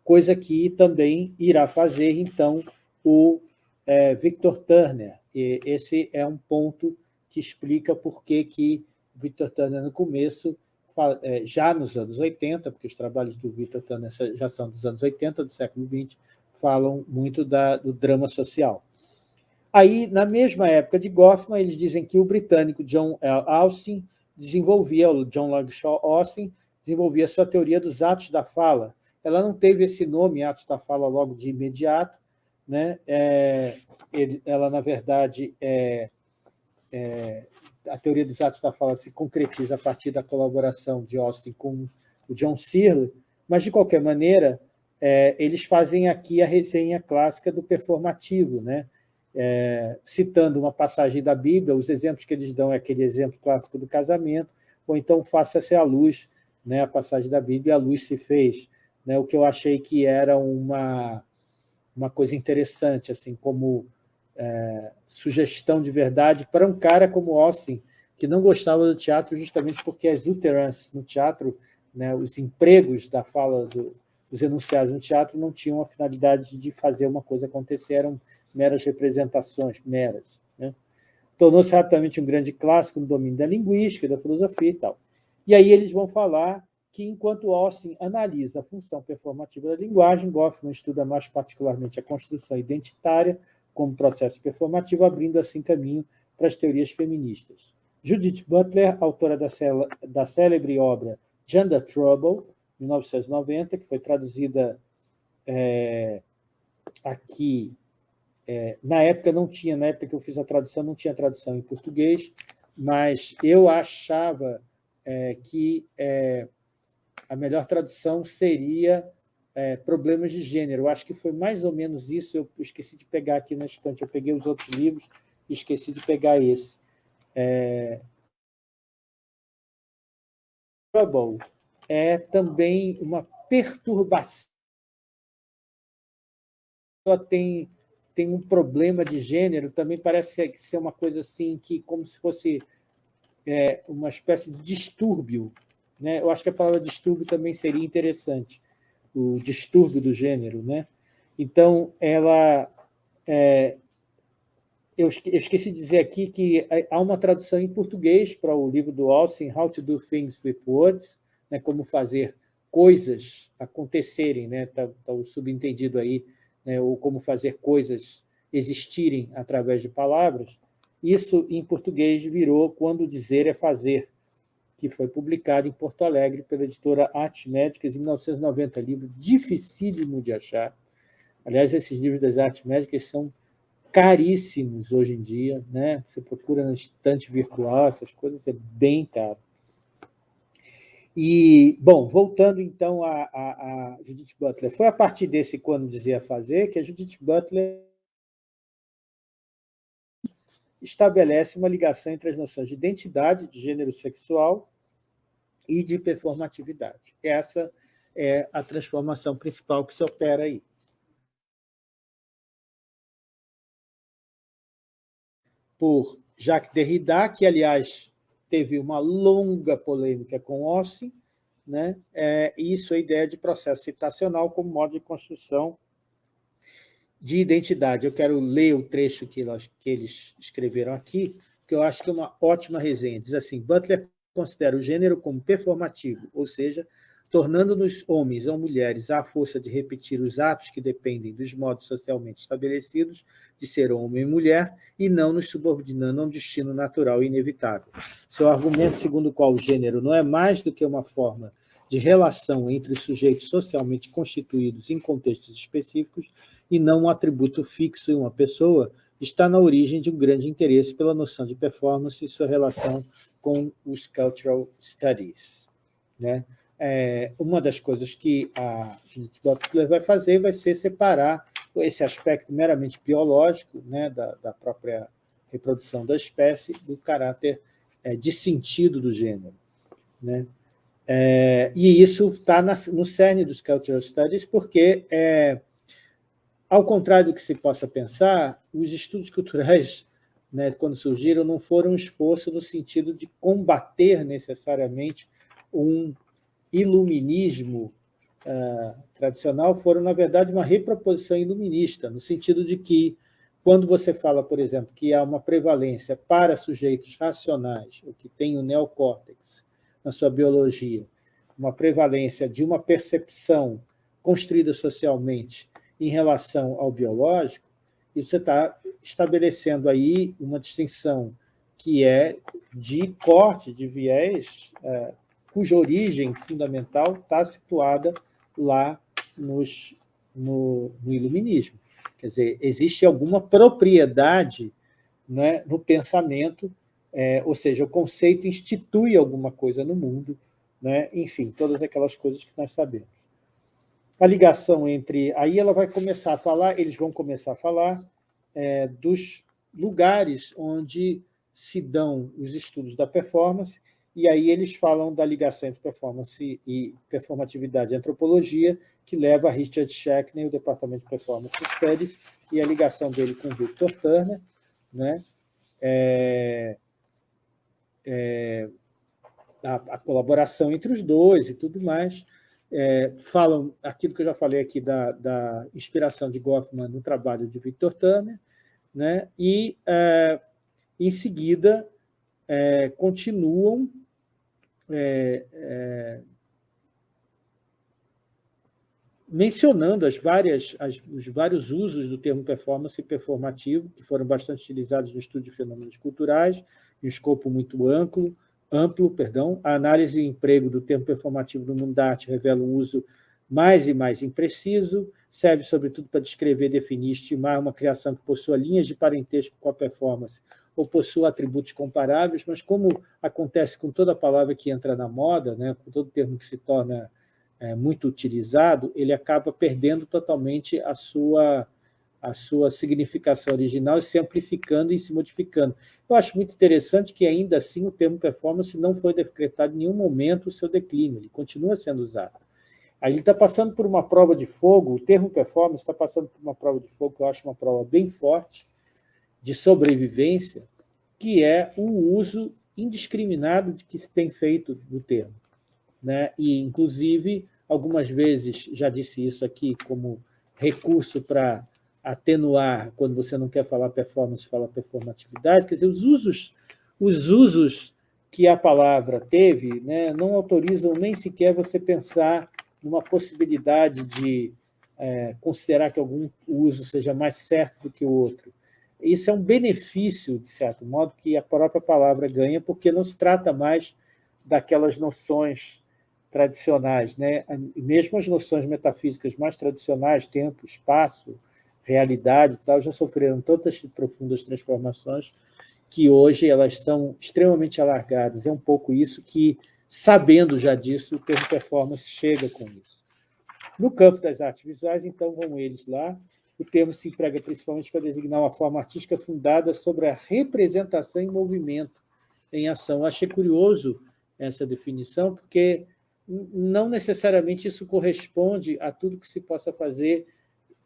coisa que também irá fazer, então, o é, Victor Turner. E esse é um ponto que explica por que, que Victor Turner, no começo, é, já nos anos 80, porque os trabalhos do Victor Turner já são dos anos 80, do século XX, falam muito da, do drama social. Aí, na mesma época de Goffman, eles dizem que o britânico John L. Austin desenvolvia, o John Longshaw Austin, desenvolvia sua teoria dos atos da fala. Ela não teve esse nome, atos da fala, logo de imediato. Né? É, ele, ela, na verdade, é, é, a teoria dos atos da fala se concretiza a partir da colaboração de Austin com o John Searle, mas, de qualquer maneira, é, eles fazem aqui a resenha clássica do performativo, né? É, citando uma passagem da Bíblia, os exemplos que eles dão é aquele exemplo clássico do casamento, ou então faça-se a luz, né, a passagem da Bíblia, a luz se fez. Né, o que eu achei que era uma, uma coisa interessante, assim, como é, sugestão de verdade para um cara como Austin, que não gostava do teatro justamente porque as utterances no teatro, né, os empregos da fala do, dos enunciados no teatro não tinham a finalidade de fazer uma coisa acontecer, eram meras representações, meras. Né? Tornou-se rapidamente um grande clássico no domínio da linguística, da filosofia e tal. E aí eles vão falar que, enquanto Austin analisa a função performativa da linguagem, Goffman estuda mais particularmente a construção identitária, como processo performativo, abrindo assim caminho para as teorias feministas. Judith Butler, autora da, da célebre obra Gender Trouble, 1990, que foi traduzida é, aqui, é, na época não tinha, na época que eu fiz a tradução, não tinha tradução em português, mas eu achava é, que é, a melhor tradução seria é, problemas de gênero. Eu acho que foi mais ou menos isso. Eu esqueci de pegar aqui na estante. Eu peguei os outros livros e esqueci de pegar esse. É... Trouble é também uma perturbação. Tem, tem um problema de gênero, também parece ser uma coisa assim, que como se fosse é, uma espécie de distúrbio. Né? Eu acho que a palavra distúrbio também seria interessante o distúrbio do gênero. Né? Então, ela... É, eu esqueci de dizer aqui que há uma tradução em português para o livro do Austin, How to Do Things with Words, né, como fazer coisas acontecerem, né, está tá o subentendido aí, né, ou como fazer coisas existirem através de palavras. Isso, em português, virou Quando Dizer é Fazer, que foi publicado em Porto Alegre pela editora Artes Médicas em 1990, livro dificílimo de achar. Aliás, esses livros das artes médicas são caríssimos hoje em dia, né? Você procura na estante virtual, essas coisas, é bem caro. E, bom, voltando então a, a, a Judith Butler, foi a partir desse Quando Dizia Fazer que a Judith Butler estabelece uma ligação entre as noções de identidade, de gênero sexual e de performatividade. Essa é a transformação principal que se opera aí. Por Jacques Derrida, que, aliás, teve uma longa polêmica com Austin, né? É, isso é a ideia de processo citacional como modo de construção de identidade. Eu quero ler o trecho que, elas, que eles escreveram aqui, que eu acho que é uma ótima resenha. Diz assim, Butler considera o gênero como performativo, ou seja, tornando-nos homens ou mulheres à força de repetir os atos que dependem dos modos socialmente estabelecidos de ser homem e mulher, e não nos subordinando a um destino natural e inevitável. Seu argumento segundo o qual o gênero não é mais do que uma forma de relação entre os sujeitos socialmente constituídos em contextos específicos e não um atributo fixo em uma pessoa, está na origem de um grande interesse pela noção de performance e sua relação com os Cultural Studies. Né? É, uma das coisas que a Judith Butler vai fazer vai ser separar esse aspecto meramente biológico né, da, da própria reprodução da espécie do caráter é, de sentido do gênero. Né? É, e isso está no cerne dos Cultural Studies, porque, é, ao contrário do que se possa pensar, os estudos culturais, né, quando surgiram, não foram um esforço no sentido de combater necessariamente um iluminismo uh, tradicional, foram, na verdade, uma reproposição iluminista, no sentido de que, quando você fala, por exemplo, que há uma prevalência para sujeitos racionais, o que tem o neocórtex, na sua biologia, uma prevalência de uma percepção construída socialmente em relação ao biológico, e você está estabelecendo aí uma distinção que é de corte, de viés, é, cuja origem fundamental está situada lá nos, no, no, iluminismo. Quer dizer, existe alguma propriedade né, no pensamento é, ou seja, o conceito institui alguma coisa no mundo, né? enfim, todas aquelas coisas que nós sabemos. A ligação entre... Aí ela vai começar a falar, eles vão começar a falar é, dos lugares onde se dão os estudos da performance, e aí eles falam da ligação entre performance e performatividade e antropologia, que leva a Richard Shackney, o Departamento de Performance Studies, e a ligação dele com Victor Turner, né? É, é, a, a, colaboração entre os dois e tudo mais. É, falam aquilo que eu já falei aqui da, da inspiração de Goffman no trabalho de Victor Turner, né? e, é, em seguida, é, continuam é, é, mencionando as várias, as, os vários usos do termo performance e performativo, que foram bastante utilizados no estudo de fenômenos culturais, em escopo muito amplo, amplo perdão. A análise e emprego do termo performativo no mundo da arte revela um uso mais e mais impreciso, serve, sobretudo, para descrever, definir, estimar uma criação que possua linhas de parentesco com a performance ou possua atributos comparáveis, mas como acontece com toda palavra que entra na moda, né, com todo termo que se torna é, muito utilizado, ele acaba perdendo totalmente a sua a sua significação original e se amplificando e se modificando. Eu acho muito interessante que, ainda assim, o termo performance não foi decretado em nenhum momento o seu declínio, ele continua sendo usado. Aí ele está passando por uma prova de fogo, o termo performance está passando por uma prova de fogo, que eu acho uma prova bem forte, de sobrevivência, que é o uso indiscriminado de que se tem feito do termo. Né? E, inclusive, algumas vezes, já disse isso aqui como recurso para atenuar, quando você não quer falar performance, fala performatividade, quer dizer, os usos, os usos que a palavra teve né, não autorizam nem sequer você pensar numa possibilidade de é, considerar que algum uso seja mais certo do que o outro. Isso é um benefício, de certo modo, que a própria palavra ganha, porque não se trata mais daquelas noções tradicionais. Né? Mesmo as noções metafísicas mais tradicionais, tempo, espaço, realidade tal, já sofreram tantas profundas transformações que hoje elas são extremamente alargadas. É um pouco isso que, sabendo já disso, o termo performance chega com isso. No campo das artes visuais, então, vão eles lá, o termo se emprega principalmente para designar uma forma artística fundada sobre a representação em movimento, em ação. achei curioso essa definição, porque não necessariamente isso corresponde a tudo que se possa fazer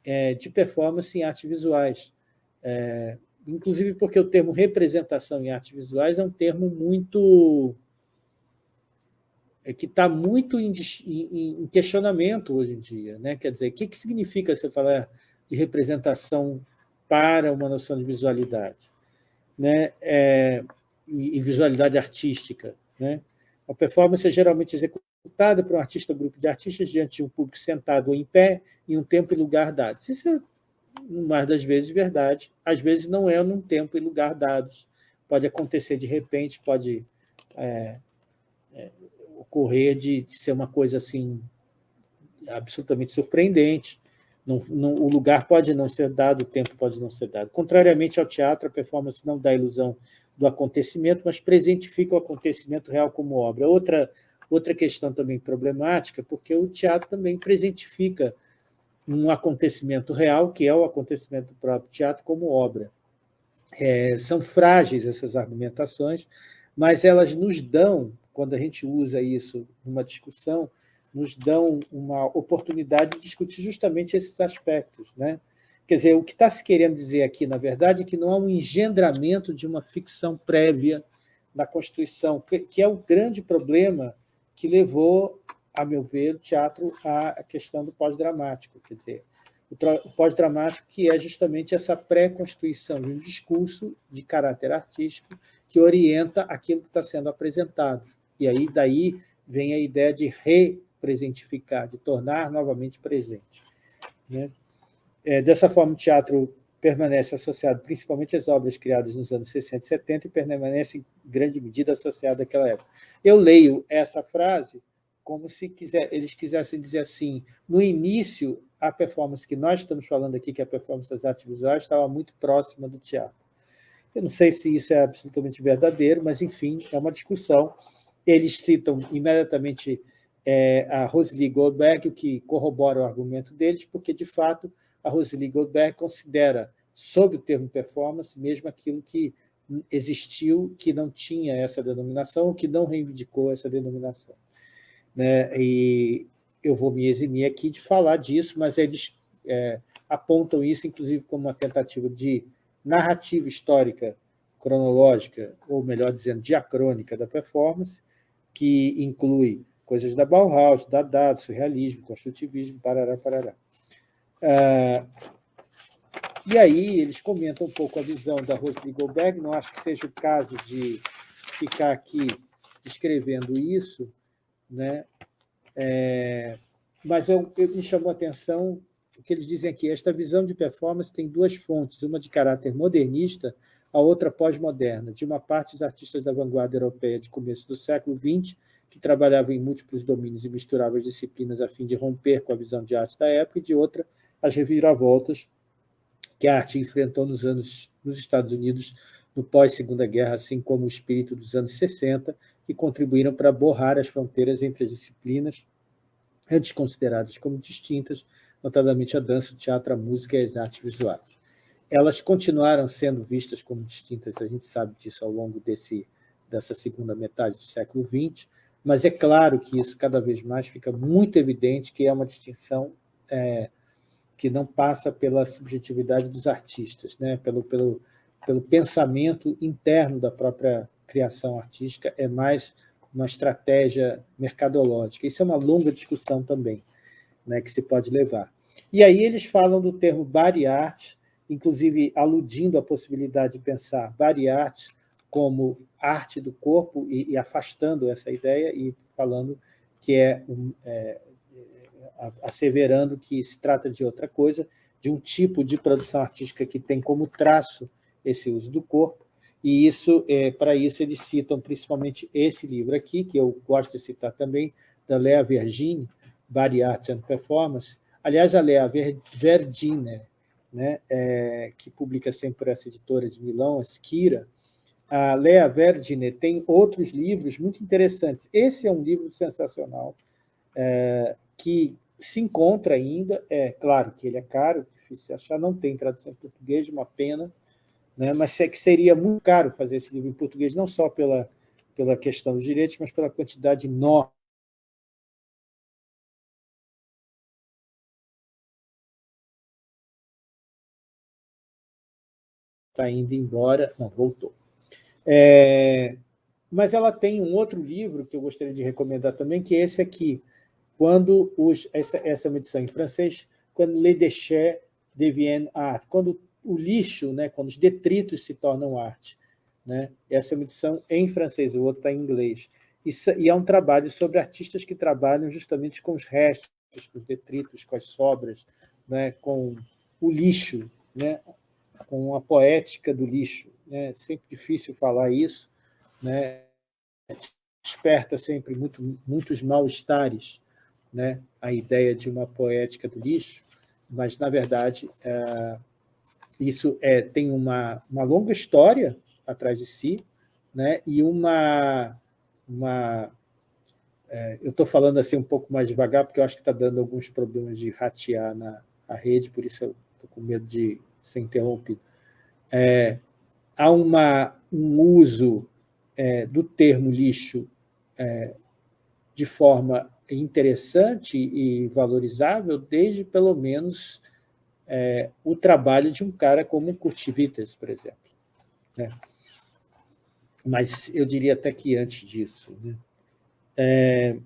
é, de performance em artes visuais. É, inclusive porque o termo representação em artes visuais é um termo muito... É, que está muito em, questionamento hoje em dia. Né? Quer dizer, o que, que significa você falar de representação para uma noção de visualidade? Né? É, e visualidade artística. Né? A performance é geralmente executada por um artista ou grupo de artistas diante de um público sentado ou em pé, em um tempo e lugar dados. Isso é, mais das vezes, verdade. Às vezes não é num tempo e lugar dados. Pode acontecer de repente, pode é, é, ocorrer de, de, ser uma coisa assim absolutamente surpreendente. Não, não, o lugar pode não ser dado, o tempo pode não ser dado. Contrariamente ao teatro, a performance não dá ilusão do acontecimento, mas presentifica o acontecimento real como obra. Outra, outra questão também problemática, porque o teatro também presentifica um acontecimento real, que é o acontecimento do próprio teatro, como obra. É, são frágeis essas argumentações, mas elas nos dão, quando a gente usa isso numa discussão, nos dão uma oportunidade de discutir justamente esses aspectos. Né? Quer dizer, o que está se querendo dizer aqui, na verdade, é que não há um engendramento de uma ficção prévia na Constituição, que é o grande problema que levou, a meu ver, o teatro à questão do pós-dramático. Quer dizer, o pós-dramático que é justamente essa pré-constituição de um discurso de caráter artístico que orienta aquilo que está sendo apresentado. E aí, daí, vem a ideia de representificar, de tornar novamente presente. Né? É, dessa forma, o teatro permanece associado principalmente às obras criadas nos anos 60 e 70 e permanece em grande medida associado àquela época. Eu leio essa frase como se quiser, eles quisessem dizer assim, no início, a performance que nós estamos falando aqui, que é a performance das artes visuais, estava muito próxima do teatro. Eu não sei se isso é absolutamente verdadeiro, mas, enfim, é uma discussão. Eles citam imediatamente é, a Rosalie Goldberg, que corrobora o argumento deles, porque, de fato, a Rosalie Goldberg considera, sob o termo performance, mesmo aquilo que existiu, que não tinha essa denominação, que não reivindicou essa denominação. Né? E eu vou me eximir aqui de falar disso, mas eles é, apontam isso, inclusive, como uma tentativa de narrativa histórica cronológica, ou melhor dizendo, diacrônica da performance, que inclui coisas da Bauhaus, da Dada, surrealismo, construtivismo, parará, parará. Ah, e aí eles comentam um pouco a visão da Rosalie Goldberg, não acho que seja o caso de ficar aqui descrevendo isso, né? É, mas eu, eu, me chamou a atenção o que eles dizem aqui, esta visão de performance tem duas fontes, uma de caráter modernista, a outra pós-moderna. De uma parte, os artistas da vanguarda europeia de começo do século XX, que trabalhavam em múltiplos domínios e misturavam as disciplinas a fim de romper com a visão de arte da época, e de outra, as reviravoltas que a arte enfrentou nos anos nos Estados Unidos no pós-Segunda Guerra, assim como o espírito dos anos 60, que contribuíram para borrar as fronteiras entre as disciplinas antes consideradas como distintas, notadamente a dança, o teatro, a música e as artes visuais. Elas continuaram sendo vistas como distintas, a gente sabe disso ao longo desse, dessa segunda metade do século XX, mas é claro que isso cada vez mais fica muito evidente que é uma distinção é, que não passa pela subjetividade dos artistas, né? pelo, pelo, pelo pensamento interno da própria criação artística, é mais uma estratégia mercadológica. Isso é uma longa discussão também, né, que se pode levar. E aí eles falam do termo body art, inclusive aludindo à possibilidade de pensar body art como arte do corpo e, e afastando essa ideia e falando que é, um, é, asseverando que se trata de outra coisa, de um tipo de produção artística que tem como traço esse uso do corpo, e isso, é, para isso eles citam principalmente esse livro aqui, que eu gosto de citar também, da Lea Vergine, Body Art and Performance. Aliás, a Lea Vergine, né, é, que publica sempre essa editora de Milão, a Skira, a Lea Vergine tem outros livros muito interessantes. Esse é um livro sensacional, é, que se encontra ainda, é claro que ele é caro, difícil achar, não tem tradução em português, uma pena, né? mas é que seria muito caro fazer esse livro em português, não só pela, pela questão dos direitos, mas pela quantidade enorme está indo embora, não, voltou. É, mas ela tem um outro livro que eu gostaria de recomendar também, que é esse aqui, quando os, essa, essa é uma edição em francês, quando les déchets deviennent art, quando o lixo, né, quando os detritos se tornam arte. Né? Essa é uma edição em francês, o outro está em inglês. Isso, e é um trabalho sobre artistas que trabalham justamente com os restos, com os detritos, com as sobras, né, com o lixo, né, com a poética do lixo. É sempre difícil falar isso, né? desperta sempre muito, muitos mal-estares né? a ideia de uma poética do lixo, mas, na verdade, é, isso é, tem uma, uma longa história atrás de si, né? e uma... uma é, eu estou falando assim um pouco mais devagar, porque eu acho que está dando alguns problemas de ratear na a rede, por isso eu estou com medo de ser interrompido. É, há uma, um uso é, do termo lixo é, de forma interessante e valorizável desde, pelo menos, é, o trabalho de um cara como Witters, por exemplo. Né? Mas eu diria até que antes disso. Né? É,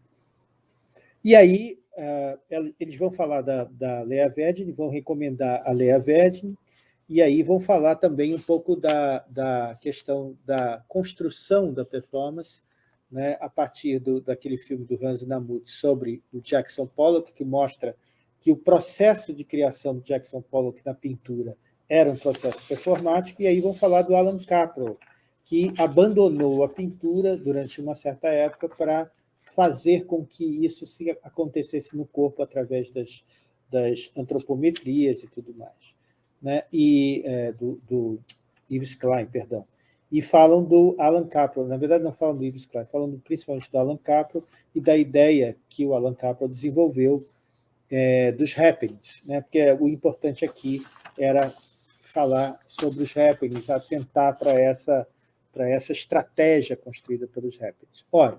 e aí, uh, eles vão falar da, da Lea Vedin, vão recomendar a Lea Vedin, e aí vão falar também um pouco da, da questão da construção da performance, né, a partir do, daquele filme do Hans Namuth sobre o Jackson Pollock, que mostra que o processo de criação do Jackson Pollock na pintura era um processo performático, e aí vão falar do Alan Caprow, que abandonou a pintura durante uma certa época para fazer com que isso se acontecesse no corpo através das, das antropometrias e tudo mais. Né? E, é, do, do Yves Klein, perdão e falam do Alan Capro. Na verdade, não falam do Yves Klein, falam principalmente do Alan Capro e da ideia que o Alan Capro desenvolveu é, dos happenings, né? porque o importante aqui era falar sobre os happenings, atentar para essa, para essa estratégia construída pelos happenings. Ora,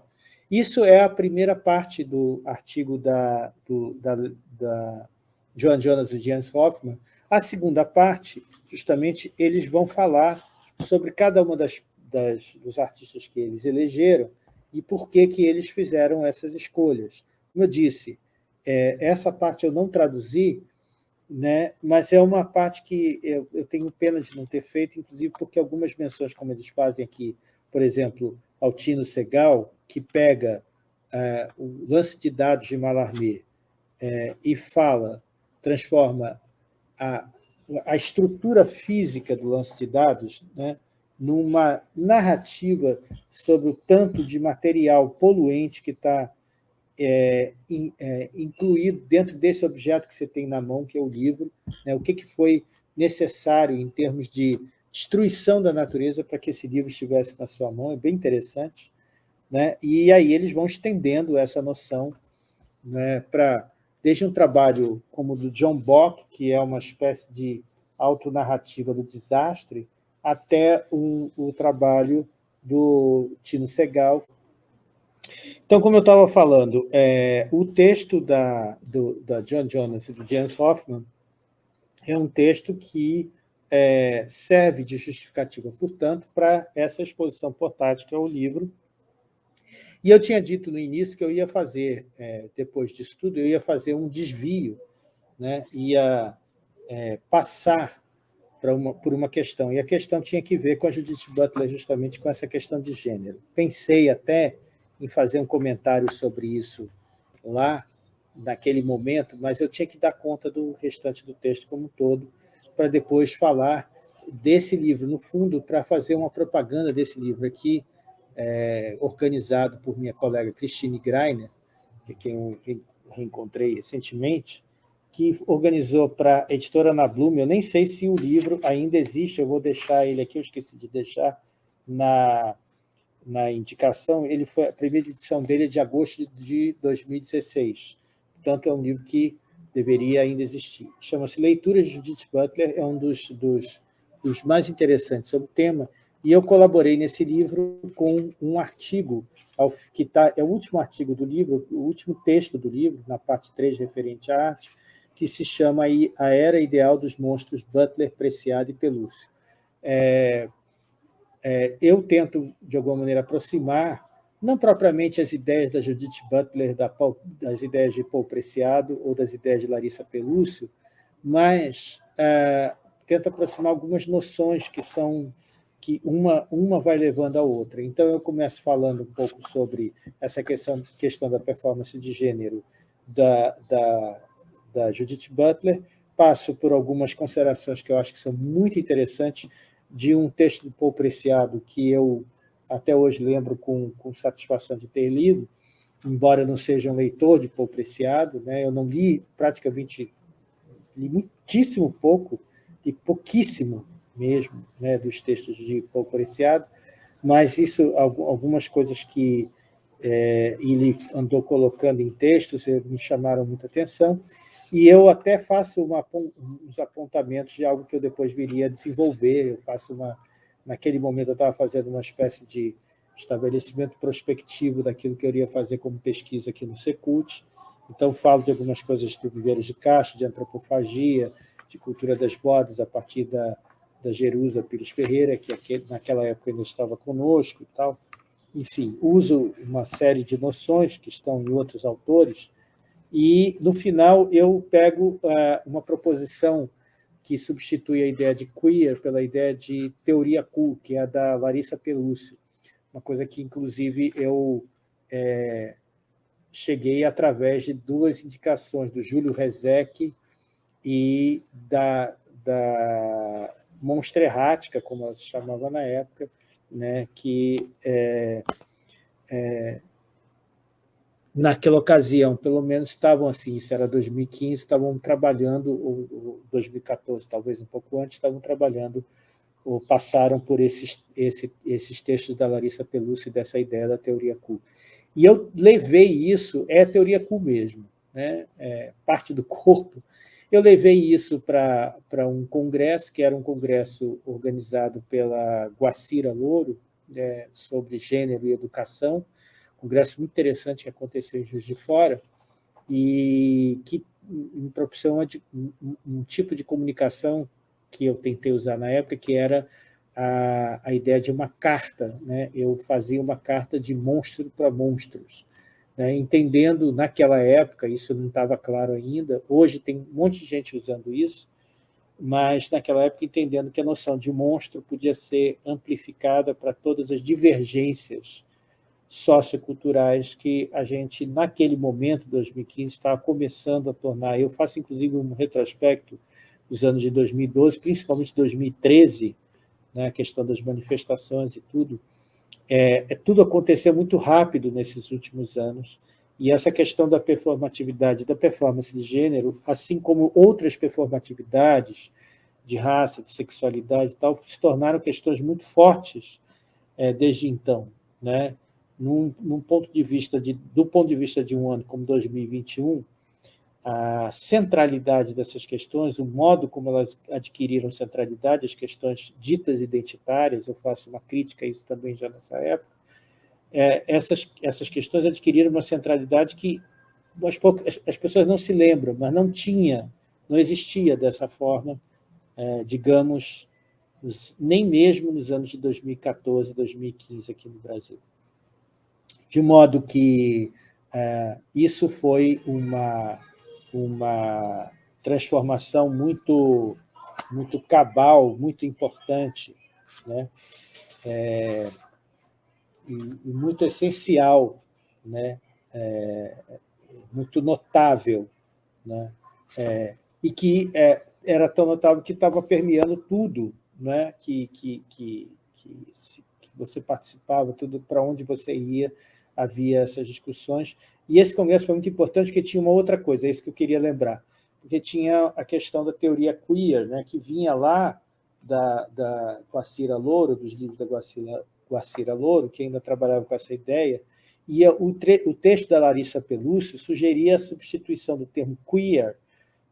isso é a primeira parte do artigo da, do, da, da Joan Jonas e Jens Hoffman. A segunda parte, justamente, eles vão falar sobre cada uma das, das, dos artistas que eles elegeram e por que, que eles fizeram essas escolhas. Como eu disse, é, essa parte eu não traduzi, né, mas é uma parte que eu, eu, tenho pena de não ter feito, inclusive porque algumas menções, como eles fazem aqui, por exemplo, ao Tino Segal, que pega é, o lance de dados de Mallarmé é, e fala, transforma a, a estrutura física do lance de dados né, numa narrativa sobre o tanto de material poluente que está é, é, incluído dentro desse objeto que você tem na mão, que é o livro, né, o que, que foi necessário em termos de destruição da natureza para que esse livro estivesse na sua mão, é bem interessante. Né? E aí eles vão estendendo essa noção né, para desde um trabalho como o do John Bock, que é uma espécie de autonarrativa do desastre, até o, o trabalho do Tino Segal. Então, como eu estava falando, é, o texto da, do, da John Jonas e do James Hoffman é um texto que é, serve de justificativa, portanto, para essa exposição portátil, que é o livro, e eu tinha dito no início que eu ia fazer, é, depois disso tudo, eu ia fazer um desvio, né? ia é, passar uma, por uma questão, e a questão tinha que ver com a Judith Butler, justamente com essa questão de gênero. Pensei até em fazer um comentário sobre isso lá, naquele momento, mas eu tinha que dar conta do restante do texto como um todo, para depois falar desse livro, no fundo, para fazer uma propaganda desse livro aqui, é, organizado por minha colega Christine Greiner, que é quem eu reencontrei recentemente, que organizou para a editora Ana Blume, eu nem sei se o livro ainda existe, eu vou deixar ele aqui, eu esqueci de deixar na, na indicação, ele foi, a primeira edição dele é de agosto de 2016, portanto é um livro que deveria ainda existir. Chama-se Leituras de Judith Butler, é um dos, dos, dos mais interessantes sobre o tema, e eu colaborei nesse livro com um artigo, que tá, é o último artigo do livro, o último texto do livro, na parte 3, referente à arte, que se chama aí A Era Ideal dos Monstros Butler, Preciado e Pelúcio. É, é, eu tento, de alguma maneira, aproximar, não propriamente as ideias da Judith Butler, da Paul, das ideias de Paul Preciado ou das ideias de Larissa Pelúcio, mas é, tento aproximar algumas noções que são que uma, uma vai levando a outra. Então, eu começo falando um pouco sobre essa questão, questão da performance de gênero da, da, da Judith Butler, passo por algumas considerações que eu acho que são muito interessantes de um texto do Paul Preciado que eu até hoje lembro com, com satisfação de ter lido, embora não seja um leitor de Paul Preciado, né, eu não li praticamente li muitíssimo pouco, e pouquíssimo mesmo, né, dos textos de Paulo Preciado, mas isso, algumas coisas que é, ele andou colocando em textos me chamaram muita atenção, e eu até faço uma, uns apontamentos de algo que eu depois viria a desenvolver, eu faço uma... Naquele momento eu estava fazendo uma espécie de estabelecimento prospectivo daquilo que eu iria fazer como pesquisa aqui no Secult, então falo de algumas coisas do viveiros de caixa, de antropofagia, de cultura das bodas, a partir da, da Jerusa Pires Ferreira, que naquela época ainda estava conosco e tal. Enfim, uso uma série de noções que estão em outros autores, e, no final, eu pego uh, uma proposição que substitui a ideia de queer pela ideia de teoria cool, que é a da Larissa Pelúcio, uma coisa que, inclusive, eu é, cheguei através de duas indicações, do Júlio Rezec e da, da Monstra Errática, como ela se chamava na época, né, que é, é, naquela ocasião, pelo menos estavam assim, isso era 2015, estavam trabalhando, ou, 2014, talvez um pouco antes, estavam trabalhando, ou passaram por esses, esse, esses textos da Larissa Pelúcio dessa ideia da teoria Q. E eu levei isso, é a teoria Q mesmo, né? É, parte do corpo, eu levei isso para um congresso, que era um congresso organizado pela Guacira Louro, é, sobre gênero e educação, um congresso muito interessante que aconteceu em Juiz de Fora, e que me proporcionou um, um tipo de comunicação que eu tentei usar na época, que era a, a ideia de uma carta. Né? Eu fazia uma carta de monstro para monstros né, entendendo naquela época, isso não estava claro ainda, hoje tem um monte de gente usando isso, mas naquela época entendendo que a noção de monstro podia ser amplificada para todas as divergências socioculturais que a gente, naquele momento, 2015, estava começando a tornar. Eu faço, inclusive, um retrospecto dos anos de 2012, principalmente 2013, né, a questão das manifestações e tudo, é, é, tudo aconteceu muito rápido nesses últimos anos, e essa questão da performatividade, da performance de gênero, assim como outras performatividades de raça, de sexualidade e tal, se tornaram questões muito fortes é, desde então. Né? Num, num, ponto de vista de, do ponto de vista de um ano como 2021, a centralidade dessas questões, o modo como elas adquiriram centralidade, as questões ditas identitárias, eu faço uma crítica a isso também já nessa época, é, essas, essas questões adquiriram uma centralidade que as, as, pessoas não se lembram, mas não tinha, não existia dessa forma, é, digamos, nem mesmo nos anos de 2014, 2015 aqui no Brasil. De modo que é, isso foi uma uma transformação muito, muito cabal, muito importante, né? É, e, e, muito essencial, né? É, muito notável, né? É, e que é, era tão notável que estava permeando tudo né? que, que, que, que, que você participava, tudo para onde você ia, havia essas discussões, e esse congresso foi muito importante porque tinha uma outra coisa, é isso que eu queria lembrar, porque tinha a questão da teoria queer, né, que vinha lá da, da Guacira Louro, dos livros da Guacira, Guacira Louro, que ainda trabalhava com essa ideia, e o, o texto da Larissa Pelúcio sugeria a substituição do termo queer,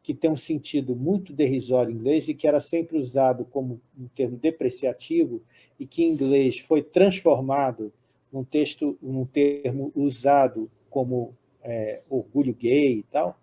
que tem um sentido muito derrisório em inglês e que era sempre usado como um termo depreciativo e que em inglês foi transformado num texto, num termo usado como é, orgulho gay e tal,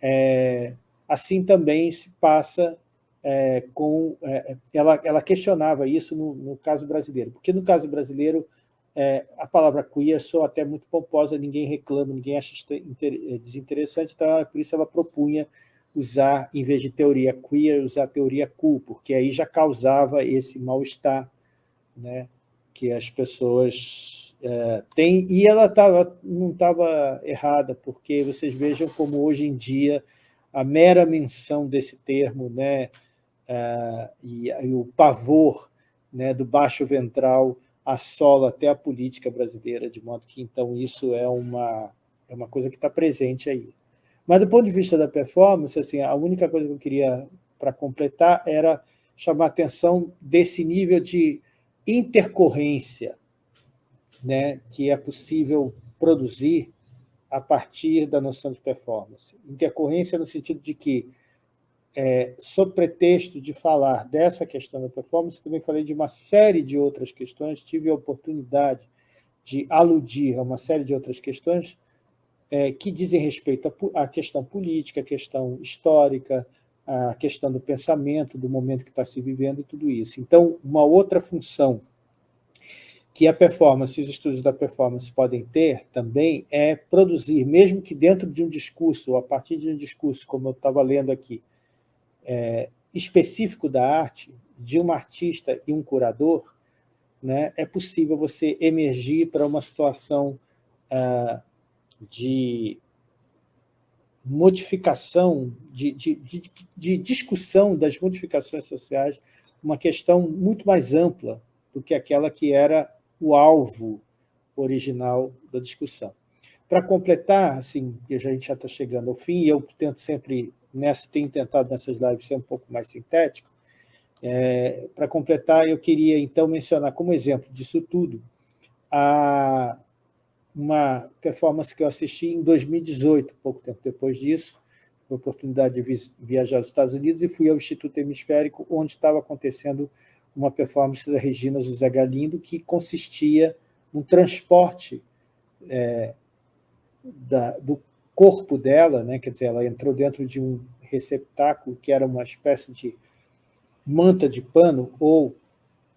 é, assim também se passa é, com... É, ela, ela questionava isso no, no, caso brasileiro, porque no caso brasileiro é, a palavra queer soa até muito pomposa, ninguém reclama, ninguém acha é, desinteressante, então por isso ela propunha usar, em vez de teoria queer, usar teoria cool, porque aí já causava esse mal-estar, né, que as pessoas é, tem, e ela tava, não estava errada, porque vocês vejam como hoje em dia a mera menção desse termo né, é, e, e, o pavor né, do baixo ventral assola até a política brasileira, de modo que, então, isso é uma, é uma coisa que está presente aí. Mas, do ponto de vista da performance, assim, a única coisa que eu queria, para completar, era chamar a atenção desse nível de intercorrência né, que é possível produzir a partir da noção de performance. Intercorrência no sentido de que, é, sob pretexto de falar dessa questão da performance, também falei de uma série de outras questões, tive a oportunidade de aludir a uma série de outras questões é, que dizem respeito à questão política, à questão histórica, à questão do pensamento, do momento que está se vivendo e tudo isso. Então, uma outra função que a performance, os estudos da performance podem ter também é produzir, mesmo que dentro de um discurso, ou a partir de um discurso, como eu estava lendo aqui, é, específico da arte, de um artista e um curador, né, é possível você emergir para uma situação ah, de modificação, de, de, de, de discussão das modificações sociais, uma questão muito mais ampla do que aquela que era o alvo original da discussão. Para completar, assim, a gente já está chegando ao fim, e eu tento sempre, nessa, tenho tentado nessas lives ser um pouco mais sintético, é, para completar, eu queria então mencionar como exemplo disso tudo a, uma performance que eu assisti em 2018, pouco tempo depois disso, a oportunidade de viajar aos Estados Unidos e fui ao Instituto Hemisférico, onde estava acontecendo uma performance da Regina José Galindo que consistia no transporte é, da, do corpo dela, né? quer dizer, ela entrou dentro de um receptáculo que era uma espécie de manta de pano ou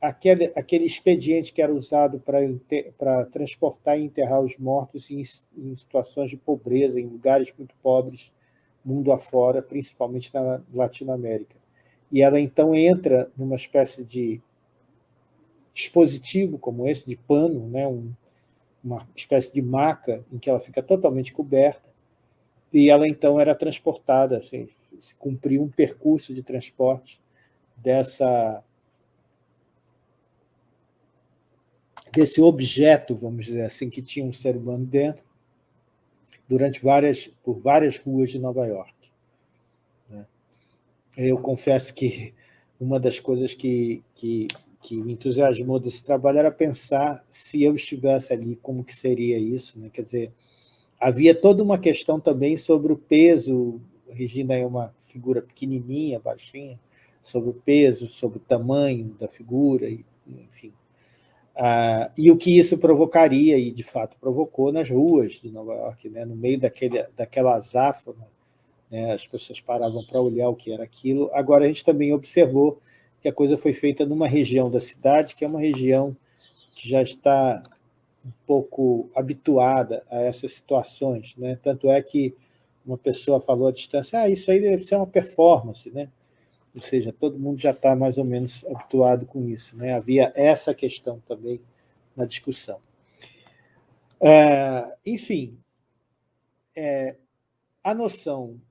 aquele, aquele expediente que era usado para transportar e enterrar os mortos em, em situações de pobreza, em lugares muito pobres, mundo afora, principalmente na Latinoamérica. E ela então entra numa espécie de dispositivo como esse, de pano, né, um, uma espécie de maca em que ela fica totalmente coberta, e ela então era transportada, assim, se cumpriu um percurso de transporte dessa desse objeto, vamos dizer assim, que tinha um ser humano dentro, durante várias, por várias ruas de Nova York. Eu confesso que uma das coisas que, que, que me entusiasmou desse trabalho era pensar se eu estivesse ali, como que seria isso. Né? Quer dizer, havia toda uma questão também sobre o peso, Regina é uma figura pequenininha, baixinha, sobre o peso, sobre o tamanho da figura, enfim. Ah, e o que isso provocaria, e de fato provocou nas ruas de Nova York, né? no meio daquele, daquela azáfama né? as pessoas paravam para olhar o que era aquilo. Agora, a gente também observou que a coisa foi feita numa região da cidade, que é uma região que já está um pouco habituada a essas situações. Né? Tanto é que uma pessoa falou à distância, ah, isso aí deve ser uma performance, né? Ou seja, todo mundo já está mais ou menos habituado com isso. Né? Havia essa questão também na discussão. É, enfim, é, a noção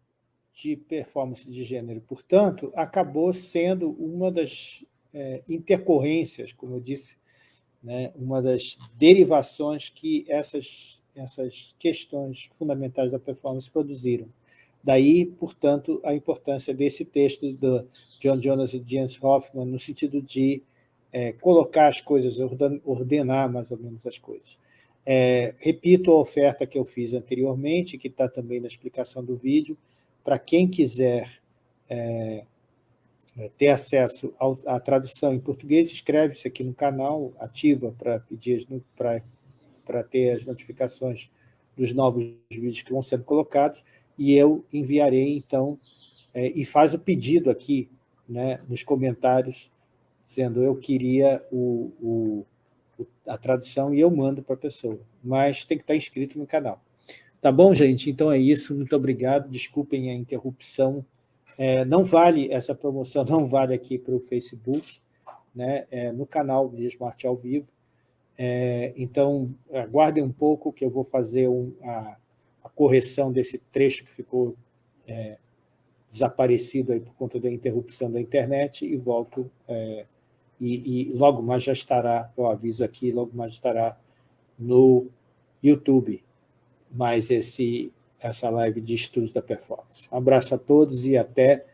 de performance de gênero, portanto, acabou sendo uma das é, intercorrências, como eu disse, né, uma das derivações que essas, essas questões fundamentais da performance produziram. Daí, portanto, a importância desse texto do John Jonas e James Hoffman, no sentido de é, colocar as coisas, ordenar mais ou menos as coisas. É, repito a oferta que eu fiz anteriormente, que está também na explicação do vídeo, para quem quiser é, é, ter acesso ao, à tradução em português, inscreve-se aqui no canal, ativa para pedir para ter as notificações dos novos vídeos que vão sendo colocados, e eu enviarei, então, é, e faz o pedido aqui né, nos comentários, dizendo eu queria o, o, a tradução e eu mando para a pessoa, mas tem que estar inscrito no canal. Tá bom, gente? Então é isso. Muito obrigado. Desculpem a interrupção. É, não vale, essa promoção não vale aqui para o Facebook, né? É, no canal de Smart ao vivo. É, então, aguardem um pouco que eu vou fazer um, a, a, correção desse trecho que ficou é, desaparecido aí por conta da interrupção da internet e volto, é, e, e logo mais já estará, eu aviso aqui, logo mais estará no YouTube mas esse, essa live de estudos da performance. Um abraço a todos e até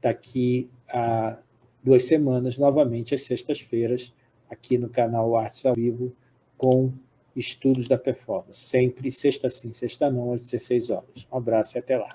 daqui a duas semanas, novamente às sextas-feiras, aqui no canal Artes ao Vivo, com estudos da performance. Sempre sexta sim, sexta não, às 16 horas. Um abraço e até lá.